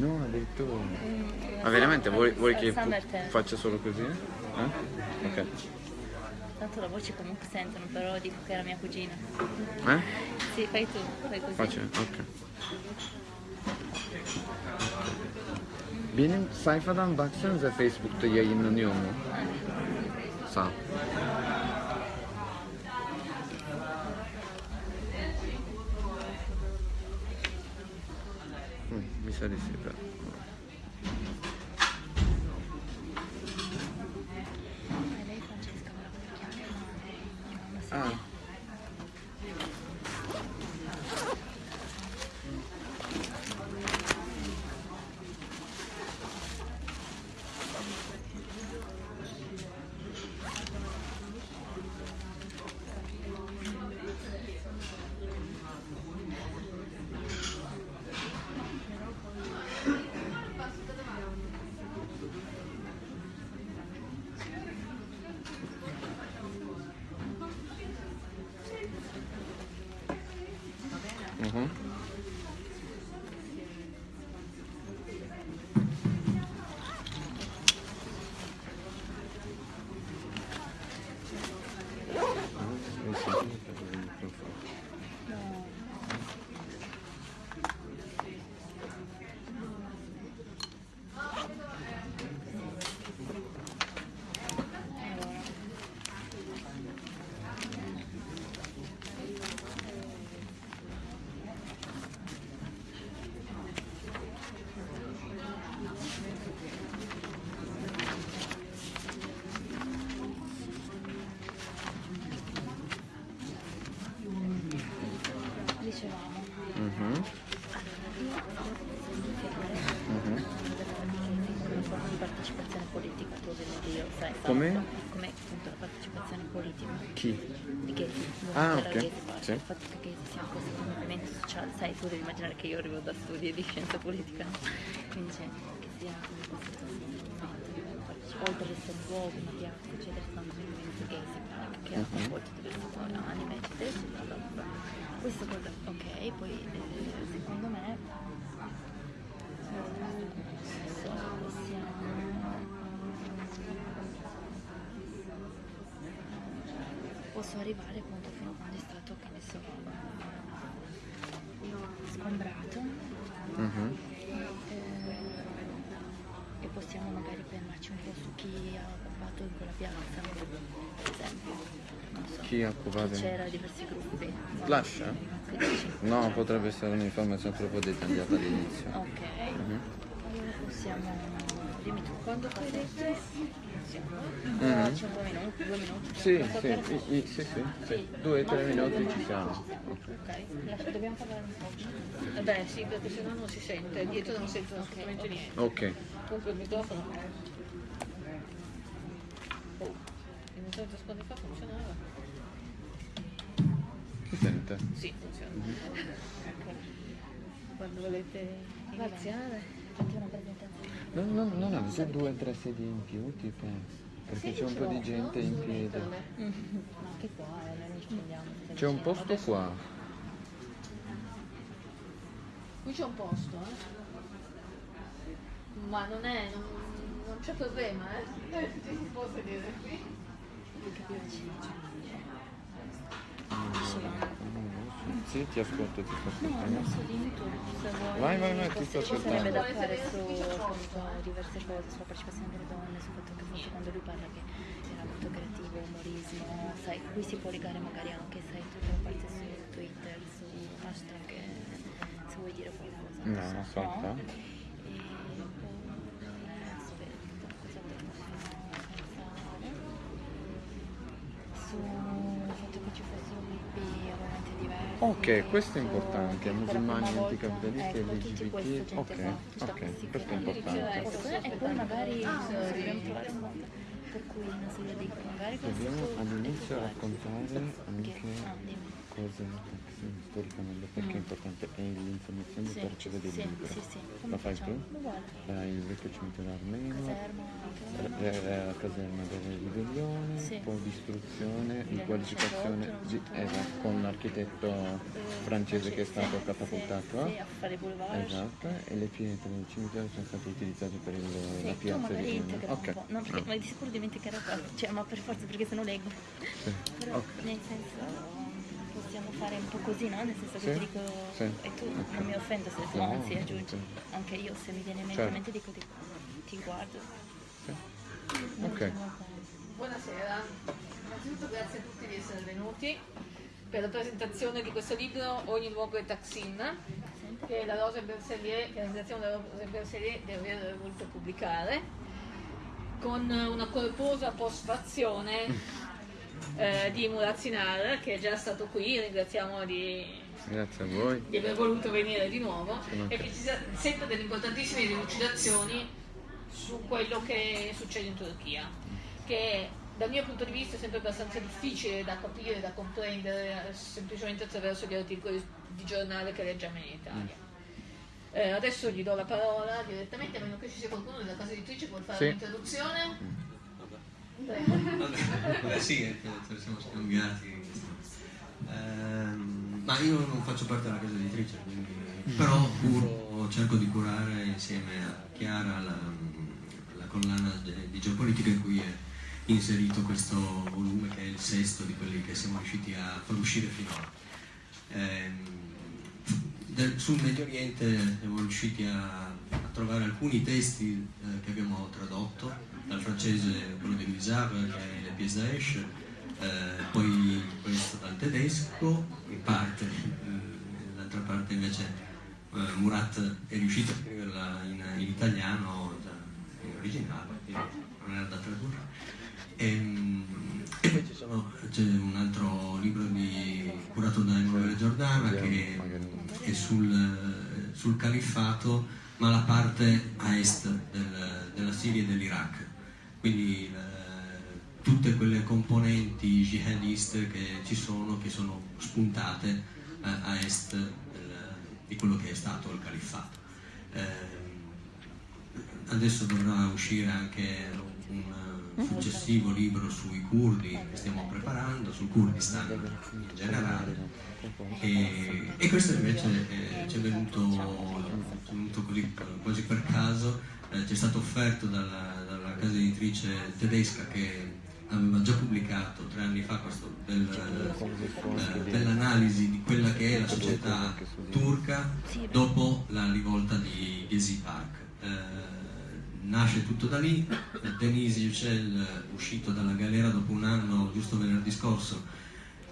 No, addirittura. Mm, Ma veramente vuoi, vuoi che faccia solo così? Eh? Ok. Tanto la voce comunque sentono, però dico che era mia cugina. Eh? Sì, fai tu, fai così. Faccio? Ok. Benim sayfadan baksanıza Facebook'ta yayınlanıyor mu? Sağ ol. Mm, mi sa di sì però. E lei Francesca me la puoi chiamare, ma mia mamma si Ah. Mhm. Dicevamo, Mhm. Mhm. una forma di partecipazione politica, tu ovviamente io, sai, so- Come? come appunto la partecipazione politica Chi? di Gheti, Ah, della ok. Gheti Party, Sì. il fatto che sia questo movimento sociale, sai, tu devi immaginare che io arrivo da studi di scienza politica, quindi c'è che sia come questo movimento, oltre ad essere luogo, una piazza, eccetera, movimento Gheti Park che ha coinvolto diverse anime, eccetera, eccetera. Questo cosa, ok, poi eh, secondo me adesso possiamo posso arrivare appunto fino a quando è stato che ne so sgombrato Mhm. eh, e possiamo magari fermarci un po' su chi ha occupato in quella piazza per esempio occupato? c'era diversi gruppi dici? No, potrebbe essere un'informazione troppo dettagliata all'inizio. ok Mhm. allora possiamo dimmi tu quando siamo Mhm. c'è un po' minuti due minuti Sì, sì, per- i- i- sì, sì, sì. Due, tre minuti ci siamo. ok lascia- dobbiamo parlare un po' Vabbè sì, perché sennò non si sente, dietro non sentono assolutamente niente. Ok. Comunque il microfono. Oh, il fa funzionava? Si sente? Sì, funziona. ok Quando volete iniziare? fatti una presentazione Non, non, non avete due o tre sedie in più, tipo? Perché c'è un po' di gente in piedi. ma anche qua eh, noi non ci prendiamo C'è un posto qua. Qui c'è un posto, eh? Ma non è, non, non c'è problema, eh? Ci si può sedere qui. Sì, ti ascolto, ti sto No, ascoltando. adesso dimmi tu, se vuoi. Vai, vai, vai, ti sto Ci sarebbe da ascoltando. fare su appunto, diverse cose, sulla partecipazione delle donne, sul fatto che appunto quando lui parla che era molto creativo, umorismo, sai, qui si può legare magari anche, sai, tutta la parte su Twitter, su hashtag, eh, se vuoi dire qualcosa. No, so, aspetta. E poi, adesso vedo cosa. Sul fatto che ci fossero gruppi ovviamente diversi. Ok, questo è importante, musulmani, anticapitalisti, ecco, LGBT. Ok, ok, questi questo è importante. E poi magari eh, dobbiamo trovare un modo per cui una serie di magari questo Dobbiamo all'inizio raccontare Che- anche cos'è sì, storicamente, perché è importante? È l'informazione per accedere sì, al libro. sì, sì. Come fai facciamo? tu? Uguale. Il vecchio cimitero armeno, Caserma, la, la- la caserma della ribellione, Sì. poi distruzione, di 1908, qualificazione di, 1909. esatto, con l'architetto francese che è stato catapultato. Sì, a fare boulevard. Esatto, e le pietre del cimitero sono state utilizzate per il- Sì, la piazza di Ok. no, perché, Ah, ma di sicuro dimenticherò cioè, ma per forza perché se no leggo. Però nel senso fare un po' così, no? Nel senso che Sì, ti dico sì, e tu ok. non mi offendo se tu No, anzi aggiungi. sì. Anche io se mi viene in mente, Certo. mente dico ti, ti guardo. Sì. Non Ok. diciamo. Buonasera, innanzitutto grazie a tutti di essere venuti per la presentazione di questo libro Ogni luogo è Taksim, che la Rosa Bersellier, che la redazione della Rosa Bersellier deve aver voluto pubblicare, con una corposa postfazione eh, di Murat Sinar, che è già stato qui, ringraziamo di di aver voluto venire di nuovo e che ci sia- senta delle importantissime delucidazioni su quello che succede in Turchia, che dal mio punto di vista è sempre abbastanza difficile da capire, da comprendere, semplicemente attraverso gli articoli di giornale che leggiamo in Italia. Eh, adesso gli do la parola direttamente, a meno che ci sia qualcuno della casa editrice che vuole fare Sì. un'introduzione. Vabbè, sì, ne siamo scambiati. Ehm, ma io non faccio parte della casa editrice, quindi, però curo, cerco di curare insieme a Chiara la, la collana di geopolitica in cui è inserito questo volume che è il sesto di quelli che siamo riusciti a far uscire finora. Ehm, sul Medio Oriente siamo riusciti a, a trovare alcuni testi eh, che abbiamo tradotto, dal francese quello di Guisard, che è Le pièce d'Aesh, eh, poi questo dal tedesco, in parte, eh, l'altra parte invece eh, Murat è riuscito a scriverla in, in italiano, in originale, non era da tradurre. Ehm, E, poi c'è un altro libro di- curato da Emanuele Giordana che è sul, sul califfato, ma la parte a est del- della Siria e dell'Iraq. Quindi eh, tutte quelle componenti jihadiste che ci sono, che sono spuntate eh, a est del- di quello che è stato il califfato. Eh, adesso dovrà uscire anche un eh, successivo libro sui curdi che stiamo preparando, sul Kurdistan in generale. E, e questo invece eh, ci è venuto, venuto così, quasi per caso, eh, ci è stato offerto dalla casa editrice tedesca che aveva già pubblicato tre anni fa questo bel, eh, bell'analisi di quella che è la società turca dopo la rivolta di Gezi Park. Eh, nasce tutto da lì, Denise Yücel, uscito dalla galera dopo un anno, giusto venerdì scorso,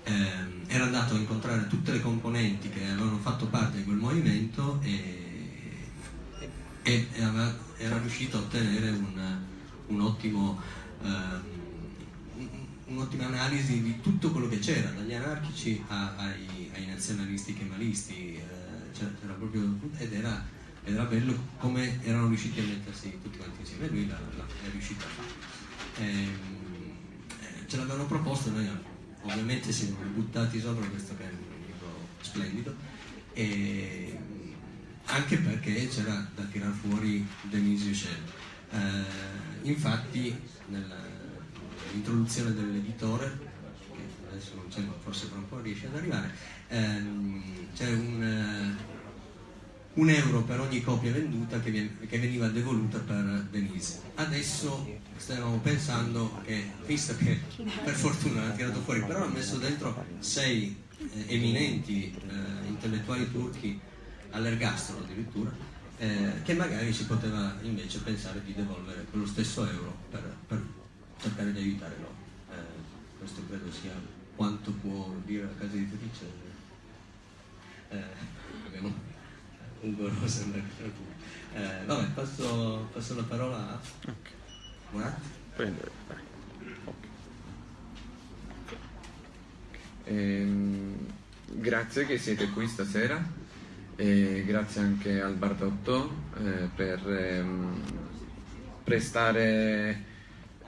ehm, era andato a incontrare tutte le componenti che avevano fatto parte di quel movimento e, e- e aveva- era riuscito a ottenere un, un ottimo, ehm, un- un'ottima analisi di tutto quello che c'era, dagli anarchici a- ai, ai nazionalisti kemalisti, eh, cioè, proprio, ed era, ed era bello come erano riusciti a mettersi tutti quanti insieme, lui l'ha, riuscito a fare. Ehm, eh, ce l'avevano proposto, noi ovviamente ci siamo buttati sopra questo che è un libro splendido e anche perché c'era da tirar fuori Denise Yücel. Eh, infatti nell'introduzione dell'editore, che adesso non c'è ma forse tra un po' riesce ad arrivare, ehm, c'è un, eh, un euro per ogni copia venduta che, vien- che veniva devoluta per Denise. Adesso stavamo pensando che, visto che per fortuna l'ha tirato fuori, però ha messo dentro sei eh, eminenti eh, intellettuali turchi all'ergastolo addirittura, eh, che magari si poteva invece pensare di devolvere quello stesso euro per, per cercare di aiutare loro. Eh, questo credo sia quanto può dire la casa editrice. Eh, abbiamo Ugo Rosenberg tra cui. Eh, vabbè, passo, passo la parola a Murat. Prendere. Ehm, grazie che siete qui stasera e grazie anche al Bardotto eh, per ehm, prestare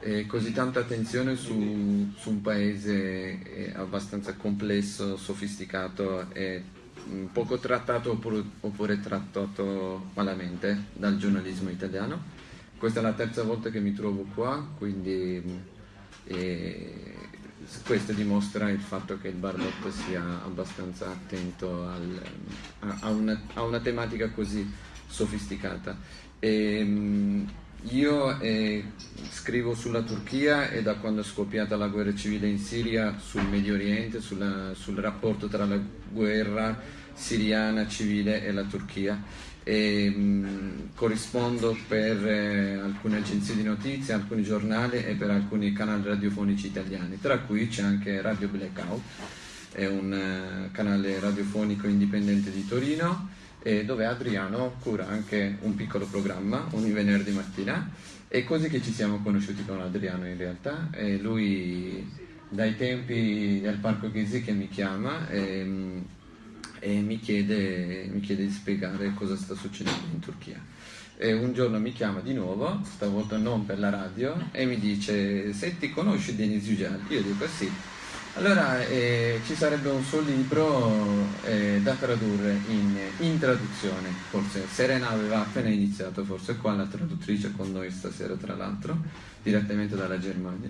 eh, così tanta attenzione su, su un paese eh, abbastanza complesso, sofisticato e mm, poco trattato oppure, oppure, trattato malamente dal giornalismo italiano. Questa è la terza volta che mi trovo qua, quindi mm, eh, questo dimostra il fatto che il Bardot sia abbastanza attento al, a, a, una, a, una, tematica così sofisticata. E, mm, io eh, scrivo sulla Turchia e da quando è scoppiata la guerra civile in Siria sul Medio Oriente, sulla, sul rapporto tra la guerra siriana civile e la Turchia. E, mh, mm, corrispondo per eh, alcune agenzie di notizie, alcuni giornali e per alcuni canali radiofonici italiani, tra cui c'è anche Radio Blackout, è un uh, canale radiofonico indipendente di Torino e dove Adriano cura anche un piccolo programma ogni venerdì mattina. È così che ci siamo conosciuti con Adriano in realtà. E lui dai tempi del Parco Ghisi che mi chiama e, e mi, chiede, mi, chiede, di spiegare cosa sta succedendo in Turchia. E un giorno mi chiama di nuovo, stavolta non per la radio, e mi dice: Senti, conosci Denis Yücel? Io dico sì allora eh, ci sarebbe un suo libro eh, da tradurre in, in, traduzione, forse Serena aveva appena iniziato, forse qua la traduttrice con noi stasera tra l'altro, direttamente dalla Germania.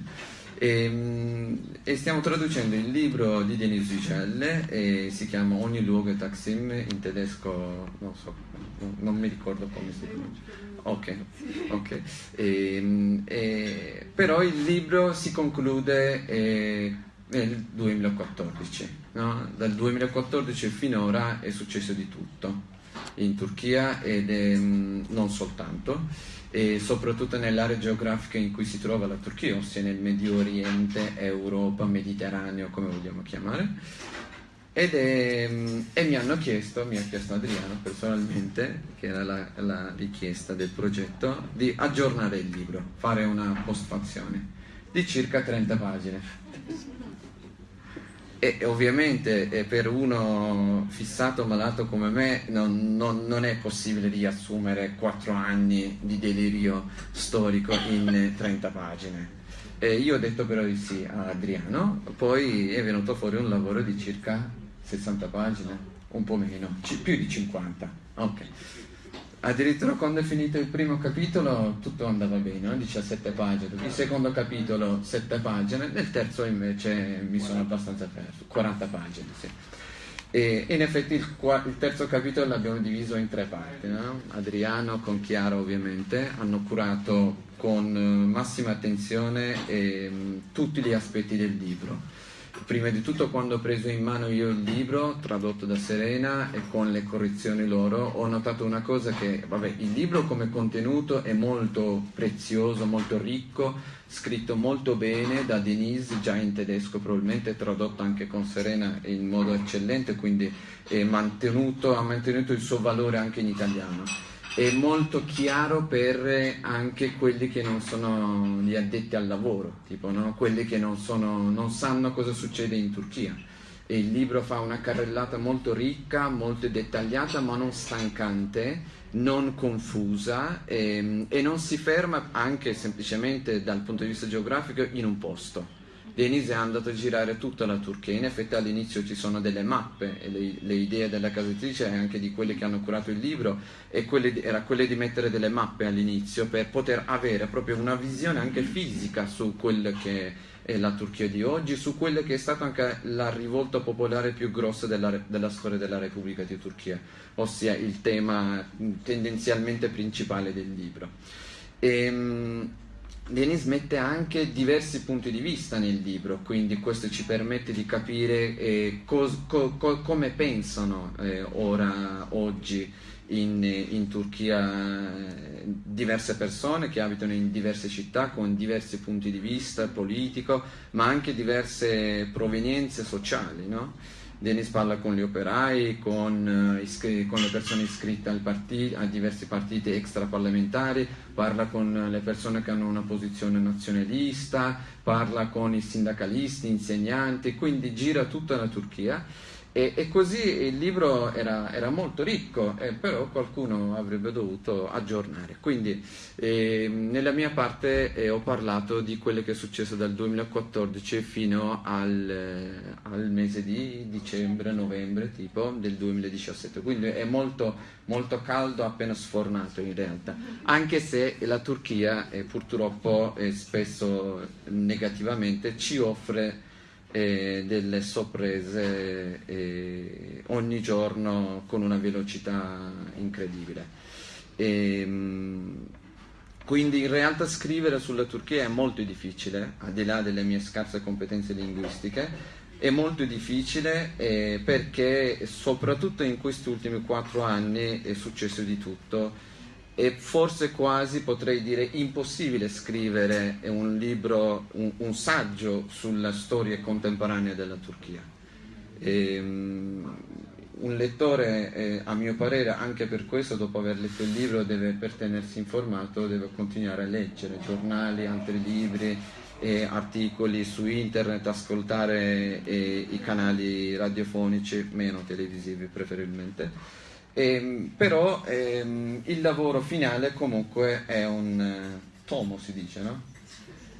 E, ehm, e, stiamo traducendo il libro di Denis Yücel e si chiama Ogni luogo è Taksim in tedesco, non so, non mi ricordo come si pronuncia. Ok, ok. E, ehm, e, però il libro si conclude eh, nel 2014. No? Dal 2014 finora è successo di tutto in Turchia ed è, mm, non soltanto, e soprattutto nell'area geografica in cui si trova la Turchia, ossia nel Medio Oriente, Europa, Mediterraneo, come vogliamo chiamare. Ed mm, e mi hanno chiesto, mi ha chiesto Adriano personalmente, che era la, la richiesta del progetto, di aggiornare il libro, fare una postfazione di circa 30 pagine e ovviamente eh, per uno fissato malato come me non, non, non, è possibile riassumere quattro anni di delirio storico in 30 pagine. E io ho detto però di sì a Adriano, poi è venuto fuori un lavoro di circa 60 pagine, un po' meno, più di 50. Ok. Addirittura quando è finito il primo capitolo tutto andava bene, no? 17 pagine, il secondo capitolo 7 pagine, nel terzo invece mi sono abbastanza perso, 40 pagine. Sì. E in effetti il, il, terzo capitolo l'abbiamo diviso in tre parti. No? Adriano con Chiara ovviamente hanno curato con massima attenzione eh, tutti gli aspetti del libro prima di tutto quando ho preso in mano io il libro tradotto da Serena e con le correzioni loro ho notato una cosa che vabbè il libro come contenuto è molto prezioso molto ricco scritto molto bene da Denise già in tedesco probabilmente tradotto anche con Serena in modo eccellente quindi mantenuto, ha mantenuto il suo valore anche in italiano è molto chiaro per anche quelli che non sono gli addetti al lavoro, tipo no? quelli che non, sono, non, sanno cosa succede in Turchia. E il libro fa una carrellata molto ricca, molto dettagliata, ma non stancante, non confusa e, ehm, e non si ferma anche semplicemente dal punto di vista geografico in un posto Denise è andato a girare tutta la Turchia, in effetti all'inizio ci sono delle mappe e le, le idee della casa editrice e anche di quelli che hanno curato il libro quelle, era quelle di mettere delle mappe all'inizio per poter avere proprio una visione anche fisica su quello che è la Turchia di oggi, su quella che è stata anche la rivolta popolare più grossa della, della storia della Repubblica di Turchia, ossia il tema tendenzialmente principale del libro. E, ehm, Denis mette anche diversi punti di vista nel libro, quindi questo ci permette di capire eh, cos, co, co, come pensano eh, ora, oggi in, in Turchia eh, diverse persone che abitano in diverse città con diversi punti di vista politico, ma anche diverse provenienze sociali. No? Denis parla con gli operai, con, uh, con le persone iscritte a diversi partiti extraparlamentari, parla con le persone che hanno una posizione nazionalista, parla con i sindacalisti, insegnanti, quindi gira tutta la Turchia E, e, così il libro era, era molto ricco, eh, però qualcuno avrebbe dovuto aggiornare. Quindi eh, nella mia parte eh, ho parlato di quello che è successo dal 2014 fino al, eh, al, mese di dicembre, novembre tipo del 2017. Quindi è molto, molto caldo, appena sfornato in realtà, anche se la Turchia eh, purtroppo eh, spesso negativamente ci offre e delle sorprese eh, ogni giorno con una velocità incredibile. E, quindi in realtà scrivere sulla Turchia è molto difficile, al di là delle mie scarse competenze linguistiche, è molto difficile eh, perché soprattutto in questi ultimi quattro anni è successo di tutto e forse quasi potrei dire impossibile scrivere un libro, un, un saggio sulla storia contemporanea della Turchia. E, um, un lettore, eh, a mio parere, anche per questo, dopo aver letto il libro, deve, per tenersi informato, deve continuare a leggere giornali, altri libri, eh, articoli su internet, ascoltare eh, i canali radiofonici, meno televisivi preferibilmente Ehm, però ehm, il lavoro finale comunque è un eh, tomo, si dice, no?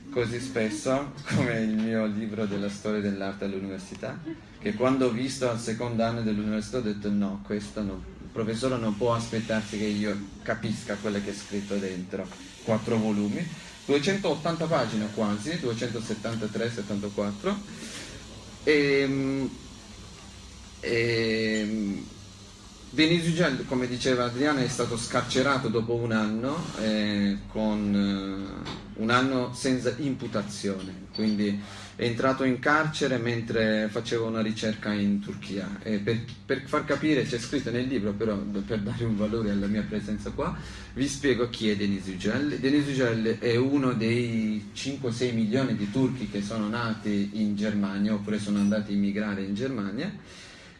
Così spesso come il mio libro della storia dell'arte all'università, che quando ho visto al secondo anno dell'università ho detto no, questo no, il professore non può aspettarsi che io capisca quello che è scritto dentro, quattro volumi, 280 pagine quasi, 273-74, e, e Denis Ugel, come diceva Adriana, è stato scarcerato dopo un anno, eh, con eh, un anno senza imputazione, quindi è entrato in carcere mentre faceva una ricerca in Turchia. Per, per, far capire, c'è scritto nel libro, però per dare un valore alla mia presenza qua, vi spiego chi è Denis Ugel. Denis Ugel è uno dei 5-6 milioni di turchi che sono nati in Germania oppure sono andati a immigrare in Germania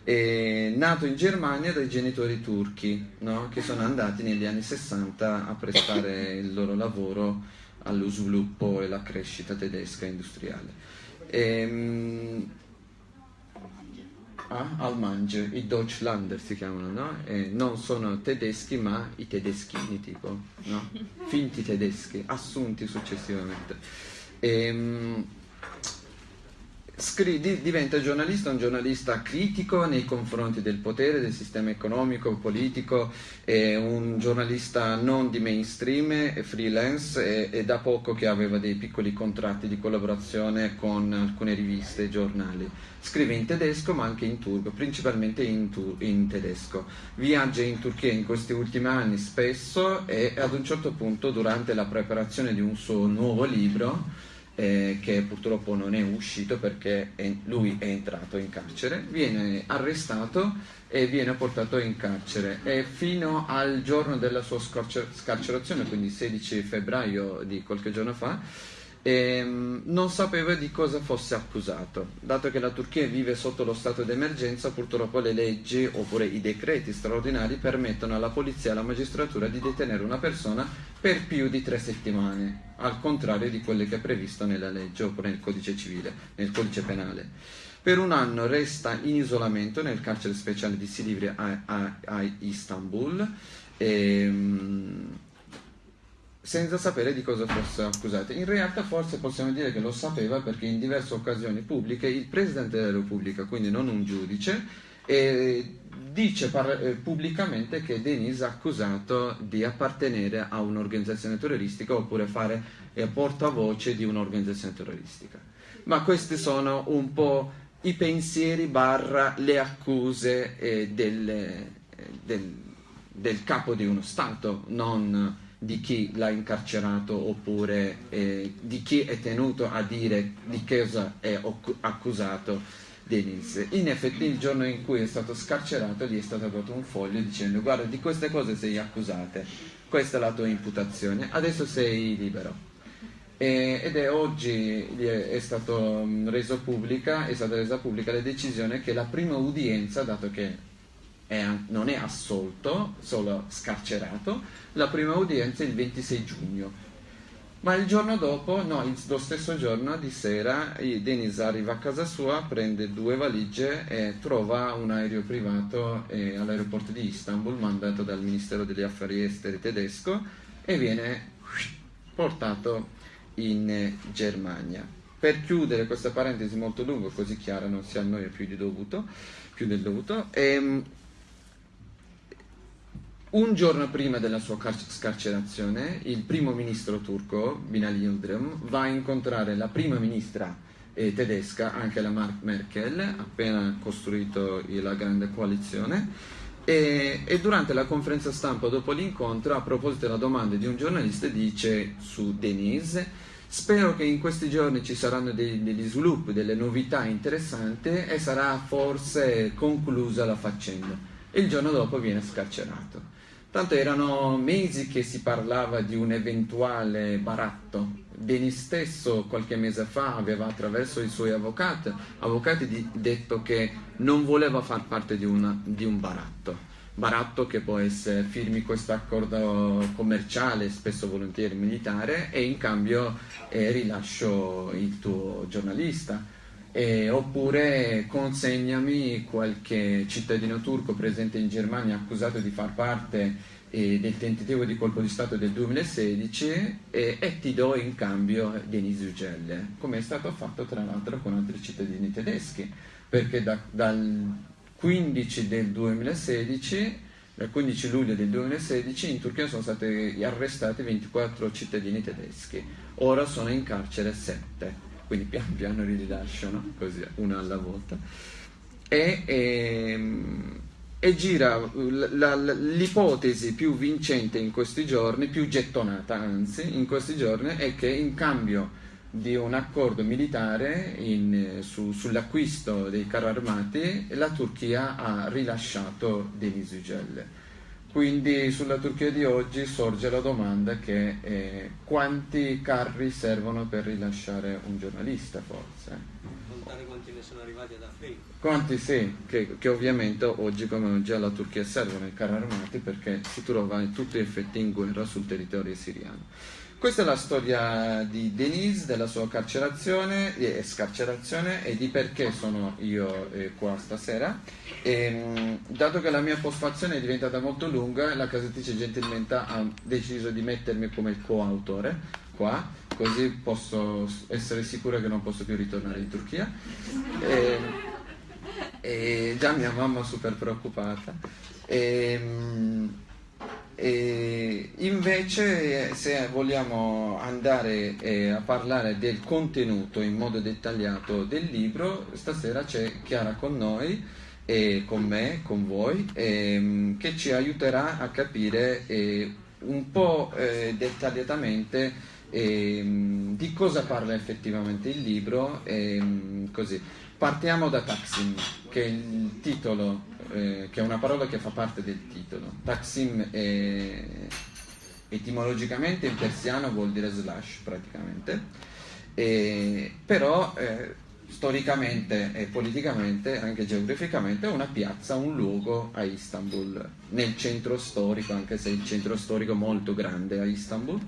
è nato in Germania dai genitori turchi no? che sono andati negli anni 60 a prestare il loro lavoro allo sviluppo e alla crescita tedesca industriale. Ehm, ah, Almange, i Deutschlander si chiamano, no? non sono tedeschi ma i tedeschini tipo, no? finti tedeschi, assunti successivamente. Ehm, Scri- diventa giornalista, un giornalista critico nei confronti del potere, del sistema economico, politico, è un giornalista non di mainstream, è freelance e, da poco che aveva dei piccoli contratti di collaborazione con alcune riviste e giornali. Scrive in tedesco ma anche in turco, principalmente in, tu- in tedesco. Viaggia in Turchia in questi ultimi anni spesso e ad un certo punto durante la preparazione di un suo nuovo libro eh, che purtroppo non è uscito perché è, lui è entrato in carcere, viene arrestato e viene portato in carcere. E fino al giorno della sua scarcerazione, quindi 16 febbraio di qualche giorno fa, ehm, non sapeva di cosa fosse accusato. Dato che la Turchia vive sotto lo stato d'emergenza, purtroppo le leggi oppure i decreti straordinari permettono alla polizia e alla magistratura di detenere una persona per più di tre settimane, al contrario di quello che è previsto nella legge oppure nel codice civile, nel codice penale. Per un anno resta in isolamento nel carcere speciale di Silivri a, a, a Istanbul, ehm, senza sapere di cosa fosse accusato. In realtà forse possiamo dire che lo sapeva perché in diverse occasioni pubbliche il Presidente della Repubblica, quindi non un giudice, eh, dice eh, pubblicamente che Denis è accusato di appartenere a un'organizzazione terroristica oppure fare eh, portavoce di un'organizzazione terroristica. Ma questi sono un po' i pensieri barra le accuse eh, del, eh, del, del, capo di uno Stato, non di chi l'ha incarcerato oppure eh, di chi è tenuto a dire di cosa è accusato Denis. In effetti il giorno in cui è stato scarcerato gli è stato dato un foglio dicendo guarda di queste cose sei accusate, questa è la tua imputazione, adesso sei libero. E, ed è oggi è, è stata resa pubblica la decisione che la prima udienza, dato che è, non è assolto, solo scarcerato, la prima udienza è il 26 giugno Ma il giorno dopo, no, lo stesso giorno di sera, Denis arriva a casa sua, prende due valigie e trova un aereo privato eh, all'aeroporto di Istanbul mandato dal Ministero degli Affari Esteri tedesco e viene portato in eh, Germania. Per chiudere questa parentesi molto lunga, così chiara, non si annoia più, dovuto, più del dovuto, ehm, un giorno prima della sua scarcerazione, il primo ministro turco, Binali Yildirim, va a incontrare la prima ministra eh, tedesca, anche la Merkel, appena costruito la grande coalizione, e, e, durante la conferenza stampa dopo l'incontro, a proposito della domanda di un giornalista, dice su Denise, spero che in questi giorni ci saranno dei, degli sviluppi, delle novità interessanti e sarà forse conclusa la faccenda. Il giorno dopo viene scarcerato. Tanto erano mesi che si parlava di un eventuale baratto. Beni stesso qualche mese fa aveva attraverso i suoi avvocati, avvocati detto che non voleva far parte di, una, di un baratto. Baratto che può essere firmi questo accordo commerciale, spesso volentieri militare, e in cambio eh, rilascio il tuo giornalista. Eh, oppure consegnami qualche cittadino turco presente in Germania accusato di far parte eh, del tentativo di colpo di Stato del 2016 eh, e ti do in cambio Denis Ugelle, come è stato fatto tra l'altro con altri cittadini tedeschi, perché da, dal 15 del 2016 dal 15 luglio del 2016 in Turchia sono stati arrestati 24 cittadini tedeschi, ora sono in carcere 7 quindi pian piano li rilasciano, così una alla volta. E, e, ehm, e gira l'ipotesi più vincente in questi giorni, più gettonata anzi, in questi giorni, è che in cambio di un accordo militare in, su, sull'acquisto dei carri armati la Turchia ha rilasciato Deniz Yücel quindi sulla Turchia di oggi sorge la domanda che eh, quanti carri servono per rilasciare un giornalista forse? Contare quanti ne sono arrivati ad Afrin? Quanti sì, che, che, ovviamente oggi come oggi alla Turchia servono i carri armati perché si trova in tutti gli effetti in guerra sul territorio siriano. Questa è la storia di Denise, della sua carcerazione e scarcerazione e di perché sono io eh, qua stasera. E, ehm, dato che la mia postfazione è diventata molto lunga, la casa editrice gentilmente ha deciso di mettermi come coautore qua, così posso essere sicura che non posso più ritornare in Turchia. E, e già mia mamma super preoccupata. E, ehm, e invece se vogliamo andare eh, a parlare del contenuto in modo dettagliato del libro, stasera c'è Chiara con noi e con me, con voi, ehm, che ci aiuterà a capire eh, un po' eh, dettagliatamente ehm, di cosa parla effettivamente il libro. Ehm, così. Partiamo da Taksim, che è titolo eh, che è una parola che fa parte del titolo. Taksim è, etimologicamente in persiano vuol dire slash praticamente, e, però eh, storicamente e politicamente, anche geograficamente, è una piazza, un luogo a Istanbul, nel centro storico, anche se il centro storico è molto grande a Istanbul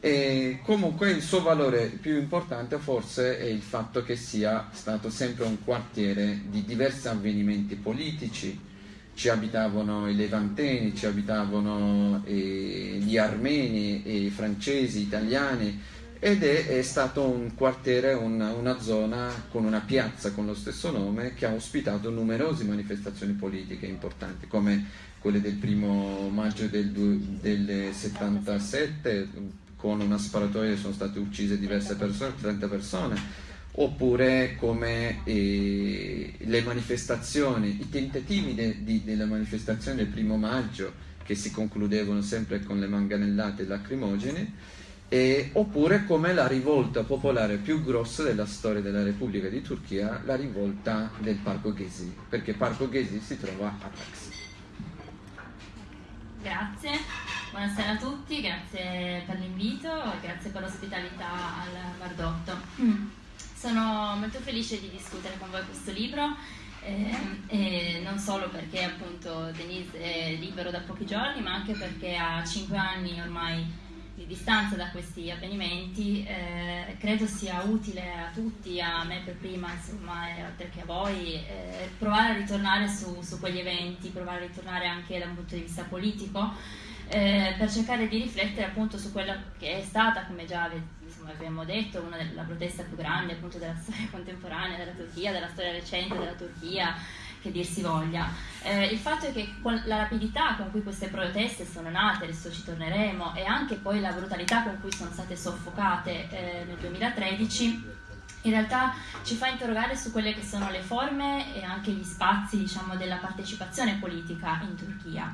e comunque il suo valore più importante forse è il fatto che sia stato sempre un quartiere di diversi avvenimenti politici. Ci abitavano i levanteni, ci abitavano eh, gli armeni, i francesi, italiani ed è, è stato un quartiere, una, una, zona con una piazza con lo stesso nome che ha ospitato numerose manifestazioni politiche importanti come quelle del primo maggio del, del 77 con una sparatoria sono state uccise diverse persone, 30 persone, oppure come eh, le manifestazioni, i tentativi de, di, della manifestazione del primo maggio che si concludevano sempre con le manganellate lacrimogene, e, oppure come la rivolta popolare più grossa della storia della Repubblica di Turchia, la rivolta del Parco Gezi, perché Parco Gezi si trova a Taxi. Grazie. Buonasera a tutti, grazie per l'invito e grazie per l'ospitalità al Bardotto. Sono molto felice di discutere con voi questo libro eh, e non solo perché appunto Denise è libero da pochi giorni ma anche perché ha cinque anni ormai di distanza da questi avvenimenti, eh, credo sia utile a tutti, a me per prima, insomma, e oltre che a voi, eh, provare a ritornare su, su, quegli eventi, provare a ritornare anche da un punto di vista politico, eh, per cercare di riflettere appunto su quella che è stata, come già insomma, abbiamo detto, una della protesta più grande appunto della storia contemporanea della Turchia, della storia recente della Turchia che dir si voglia. Eh, il fatto è che con la rapidità con cui queste proteste sono nate, adesso ci torneremo, e anche poi la brutalità con cui sono state soffocate eh, nel 2013, in realtà ci fa interrogare su quelle che sono le forme e anche gli spazi diciamo, della partecipazione politica in Turchia.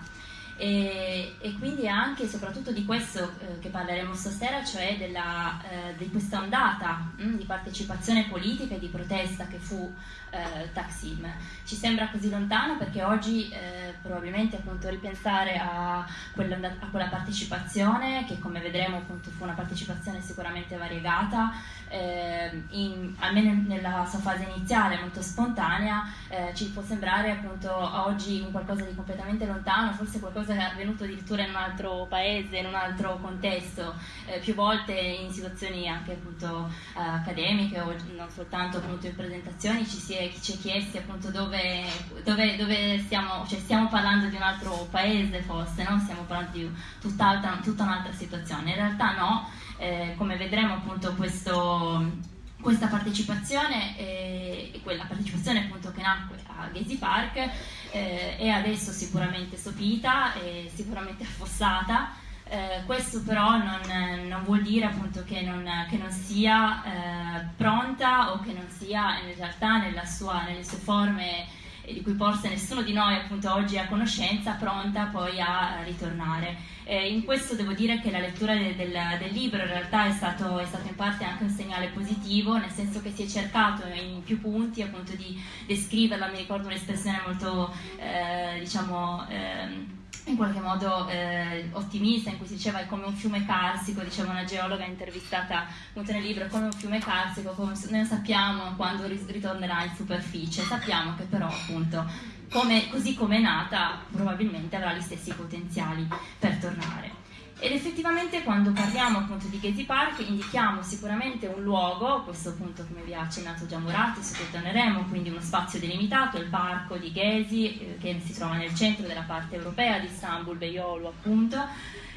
E, e, quindi anche e soprattutto di questo eh, che parleremo stasera, cioè della, eh, di questa ondata mh, mm, di partecipazione politica e di protesta che fu eh, Taksim. Ci sembra così lontano perché oggi eh, probabilmente appunto ripensare a quella, a quella, partecipazione, che come vedremo appunto fu una partecipazione sicuramente variegata, eh, in, almeno nella sua fase iniziale molto spontanea, eh, ci può sembrare appunto oggi un qualcosa di completamente lontano, forse qualcosa che è avvenuto addirittura in un altro paese, in un altro contesto, eh, più volte in situazioni anche appunto accademiche o non soltanto appunto in presentazioni ci si è ci è chiesti appunto dove, dove, dove stiamo, cioè stiamo parlando di un altro paese forse, no? stiamo parlando di tutta, tutta un'altra situazione. In realtà no, eh, come vedremo appunto questo, questa partecipazione eh, quella partecipazione appunto che nacque a Gezi Park eh, è adesso sicuramente sopita e sicuramente affossata. Eh, questo però non, non, vuol dire appunto che non, che non sia eh, pronta o che non sia in realtà sua, nelle sue forme di cui forse nessuno di noi appunto oggi è a conoscenza, pronta poi a ritornare. Eh, in questo devo dire che la lettura del, del, del libro in realtà è stato, è stato, in parte anche un segnale positivo, nel senso che si è cercato in più punti appunto di descriverla, mi ricordo un'espressione molto eh, diciamo... Eh, in qualche modo eh, ottimista in cui si diceva è come un fiume carsico, diceva una geologa intervistata appunto nel libro, è come un fiume carsico, come, non sappiamo quando ritornerà in superficie, sappiamo che però appunto come, così come è nata probabilmente avrà gli stessi potenziali per tornare. Ed effettivamente quando parliamo appunto di Gezi Park indichiamo sicuramente un luogo, questo appunto come vi ha accennato già Muratti, su cui torneremo, quindi uno spazio delimitato, il parco di Gezi eh, che si trova nel centro della parte europea di Istanbul, Beyoğlu appunto,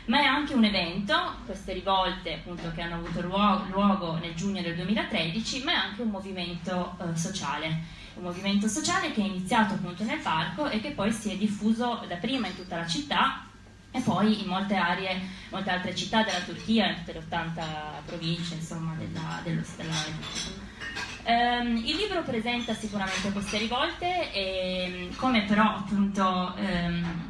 ma è anche un evento, queste rivolte appunto che hanno avuto luogo nel giugno del 2013, ma è anche un movimento eh, sociale. Un movimento sociale che è iniziato appunto nel parco e che poi si è diffuso dapprima in tutta la città e poi in molte aree, molte altre città della Turchia, in tutte le 80 province insomma, della, dello Stato. Um, il libro presenta sicuramente queste rivolte e come però appunto um,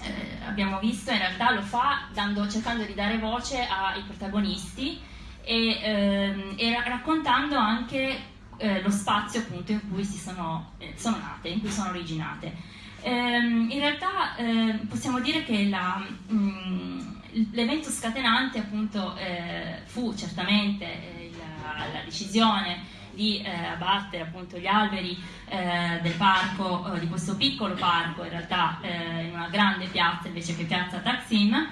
eh, abbiamo visto in realtà lo fa dando, cercando di dare voce ai protagonisti e, um, e raccontando anche eh, lo spazio appunto in cui sono, eh, sono nate, in cui sono originate. Ehm, in realtà eh, possiamo dire che mm, l'evento scatenante appunto eh, fu certamente eh, la, la, decisione di eh, abbattere appunto gli alberi eh, del parco, eh, di questo piccolo parco in realtà in una grande piazza invece che piazza Taksim,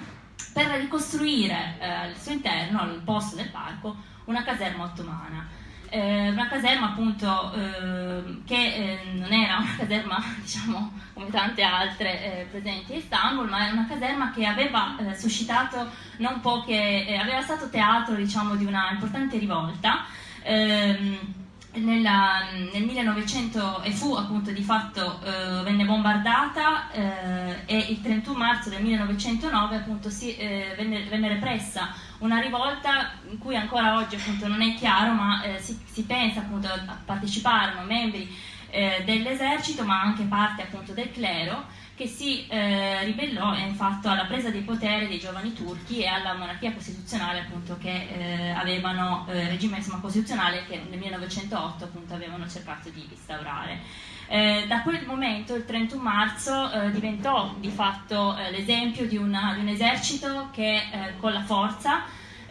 per ricostruire al suo interno, al posto del parco, una caserma ottomana eh, una caserma appunto eh, che non era una caserma diciamo come tante altre eh, presenti a Istanbul ma era una caserma che aveva eh, suscitato non poche eh, aveva stato teatro diciamo di una importante rivolta. Ehm, nella, nel 1900 e fu appunto di fatto eh, venne bombardata eh, e il 31 marzo del 1909 appunto si, eh, venne, venne, repressa una rivolta in cui ancora oggi appunto non è chiaro ma eh, si, si, pensa appunto a parteciparono membri eh, dell'esercito ma anche parte appunto del clero che si eh, ribellò infatti alla presa di potere dei giovani turchi e alla monarchia costituzionale appunto che eh, avevano eh, regime insomma, costituzionale che nel 1908 appunto avevano cercato di instaurare. Eh, da quel momento, il 31 marzo, eh, diventò di fatto eh, l'esempio di, di, un esercito che con la forza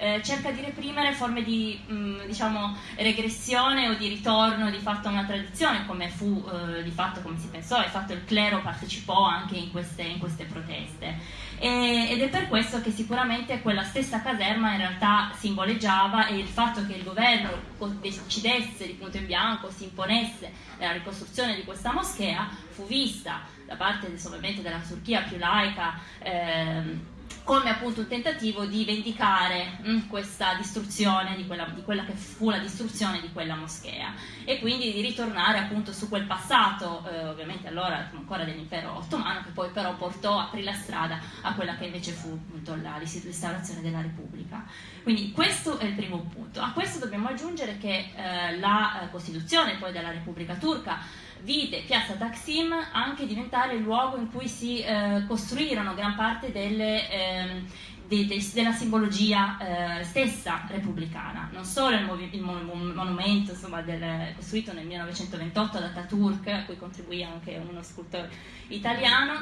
eh, cerca di reprimere forme di mh, diciamo, regressione o di ritorno di fatto a una tradizione, come fu eh, di fatto, come si pensò, e fatto il clero partecipò anche in queste, in queste proteste. E, ed è per questo che sicuramente quella stessa caserma in realtà simboleggiava e il fatto che il governo decidesse di punto in bianco, si imponesse nella ricostruzione di questa moschea, fu vista da parte della Turchia più laica. Ehm, come appunto un tentativo di vendicare mh, mm, questa distruzione di quella, di quella, che fu la distruzione di quella moschea e quindi di ritornare appunto su quel passato, eh, ovviamente allora ancora dell'impero ottomano, che poi però portò, aprì la strada a quella che invece fu appunto la restaurazione della Repubblica. Quindi questo è il primo punto. A questo dobbiamo aggiungere che eh, la eh, Costituzione poi della Repubblica Turca vide Piazza Taksim anche diventare il luogo in cui si eh, costruirono gran parte delle, eh, de, de, della simbologia eh, stessa repubblicana, non solo il, il monumento insomma, del, costruito nel 1928 da Ataturk, a cui contribuì anche uno scultore italiano,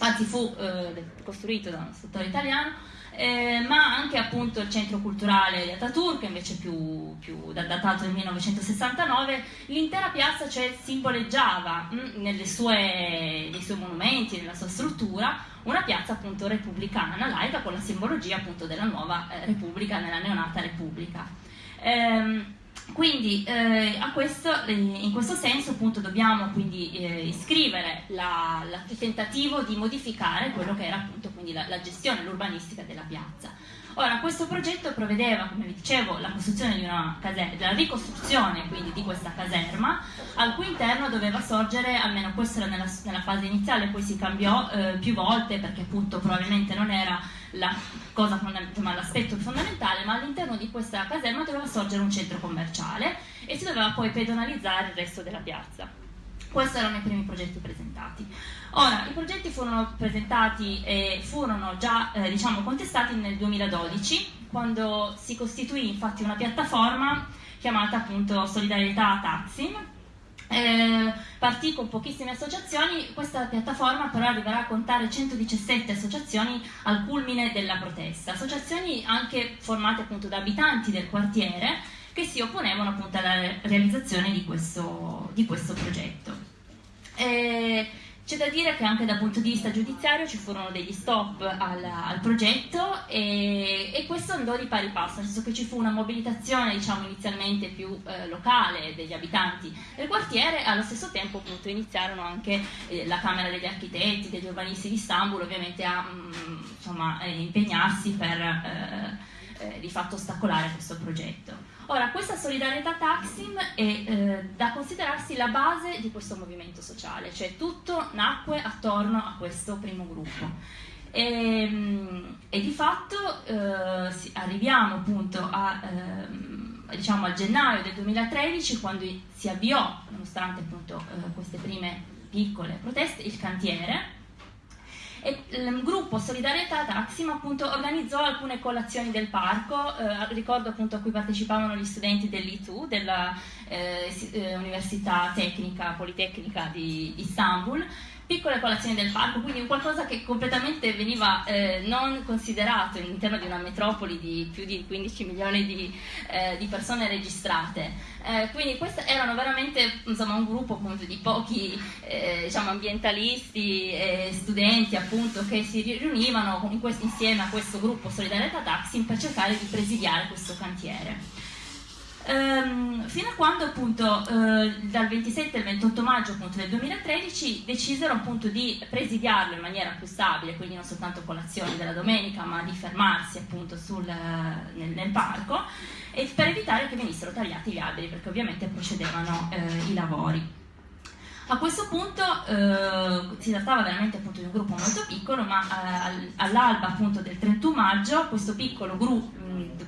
anzi fu eh, costruito da uno scultore italiano, eh, ma anche appunto il centro culturale di Ataturk, invece più, più datato del 1969, l'intera piazza cioè, simboleggiava mh, mm, sue, nei suoi monumenti, nella sua struttura, una piazza appunto repubblicana, laica, con la simbologia appunto della nuova eh, repubblica, nella neonata repubblica. Ehm, quindi eh, questo, eh, in questo senso appunto dobbiamo quindi eh, iscrivere il tentativo di modificare quello che era appunto la, la gestione, l'urbanistica della piazza. Ora, questo progetto prevedeva, come vi dicevo, la caserma, la ricostruzione quindi di questa caserma, al cui interno doveva sorgere, almeno questo era nella, nella fase iniziale, poi si cambiò eh, più volte perché appunto probabilmente non era l'aspetto fondamentale, ma all'interno di questa caserma doveva sorgere un centro commerciale e si doveva poi pedonalizzare il resto della piazza. Questi erano i primi progetti presentati. Ora, i progetti furono presentati e furono già eh, diciamo, contestati nel 2012, quando si costituì infatti una piattaforma chiamata appunto Solidarietà Taksim, eh, partì con pochissime associazioni, questa piattaforma però arriverà a contare 117 associazioni al culmine della protesta, associazioni anche formate appunto da abitanti del quartiere che si opponevano appunto alla realizzazione di questo, di questo progetto. Eh, c'è da dire che anche dal punto di vista giudiziario ci furono degli stop al, al progetto e, e, questo andò di pari passo, nel senso che ci fu una mobilitazione diciamo, inizialmente più eh, locale degli abitanti del quartiere e allo stesso tempo appunto, iniziarono anche eh, la Camera degli Architetti, degli urbanisti di Istanbul ovviamente a mh, mm, insomma, eh, impegnarsi per eh, eh, di fatto ostacolare questo progetto. Ora, questa solidarietà Taksim è eh, da considerarsi la base di questo movimento sociale, cioè tutto nacque attorno a questo primo gruppo. E, ehm, e di fatto eh, arriviamo appunto a, eh, diciamo al gennaio del 2013 quando si avviò, nonostante appunto eh, queste prime piccole proteste, il cantiere e il gruppo Solidarietà Taxim appunto organizzò alcune colazioni del parco, eh, ricordo appunto a cui partecipavano gli studenti dell'ITU, dell'Università eh, Tecnica Politecnica di Istanbul, piccole colazioni del parco, quindi qualcosa che completamente veniva eh, non considerato all'interno di una metropoli di più di 15 milioni di, eh, di persone registrate. Eh, quindi questo erano veramente insomma, un gruppo appunto, di pochi eh, diciamo, ambientalisti e studenti appunto, che si riunivano in questo, insieme a questo gruppo Solidarietà Taxi per cercare di presidiare questo cantiere. Ehm, fino a quando appunto eh, dal 27 al 28 maggio appunto, del 2013 decisero appunto di presidiarlo in maniera più stabile, quindi non soltanto con l'azione della domenica, ma di fermarsi appunto sul, nel, nel, parco per evitare che venissero tagliati gli alberi perché ovviamente procedevano eh, i lavori. A questo punto eh, si trattava veramente appunto di un gruppo molto piccolo, ma eh, all'alba del 31 maggio questo piccolo, gru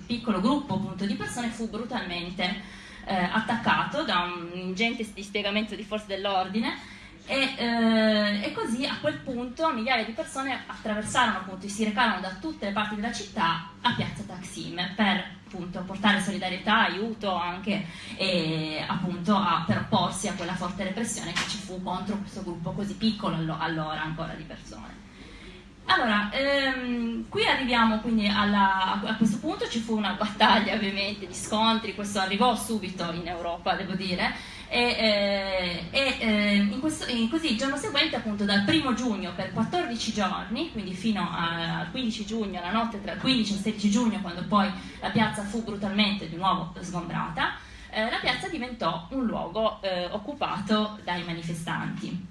piccolo gruppo appunto di persone fu brutalmente eh, attaccato da un ingente dispiegamento di forze dell'ordine e, eh, e, così a quel punto migliaia di persone attraversarono appunto, si recarono da tutte le parti della città a piazza Taksim per appunto, portare solidarietà, aiuto anche e, appunto, a, per opporsi a quella forte repressione che ci fu contro questo gruppo così piccolo allora ancora di persone. Allora, ehm, qui arriviamo quindi alla, a questo punto ci fu una battaglia ovviamente di scontri, questo arrivò subito in Europa devo dire, e, eh, eh, in questo, in così il giorno seguente appunto dal primo giugno per 14 giorni, quindi fino al 15 giugno, la notte tra il 15 e il 16 giugno quando poi la piazza fu brutalmente di nuovo sgombrata, eh, la piazza diventò un luogo eh, occupato dai manifestanti.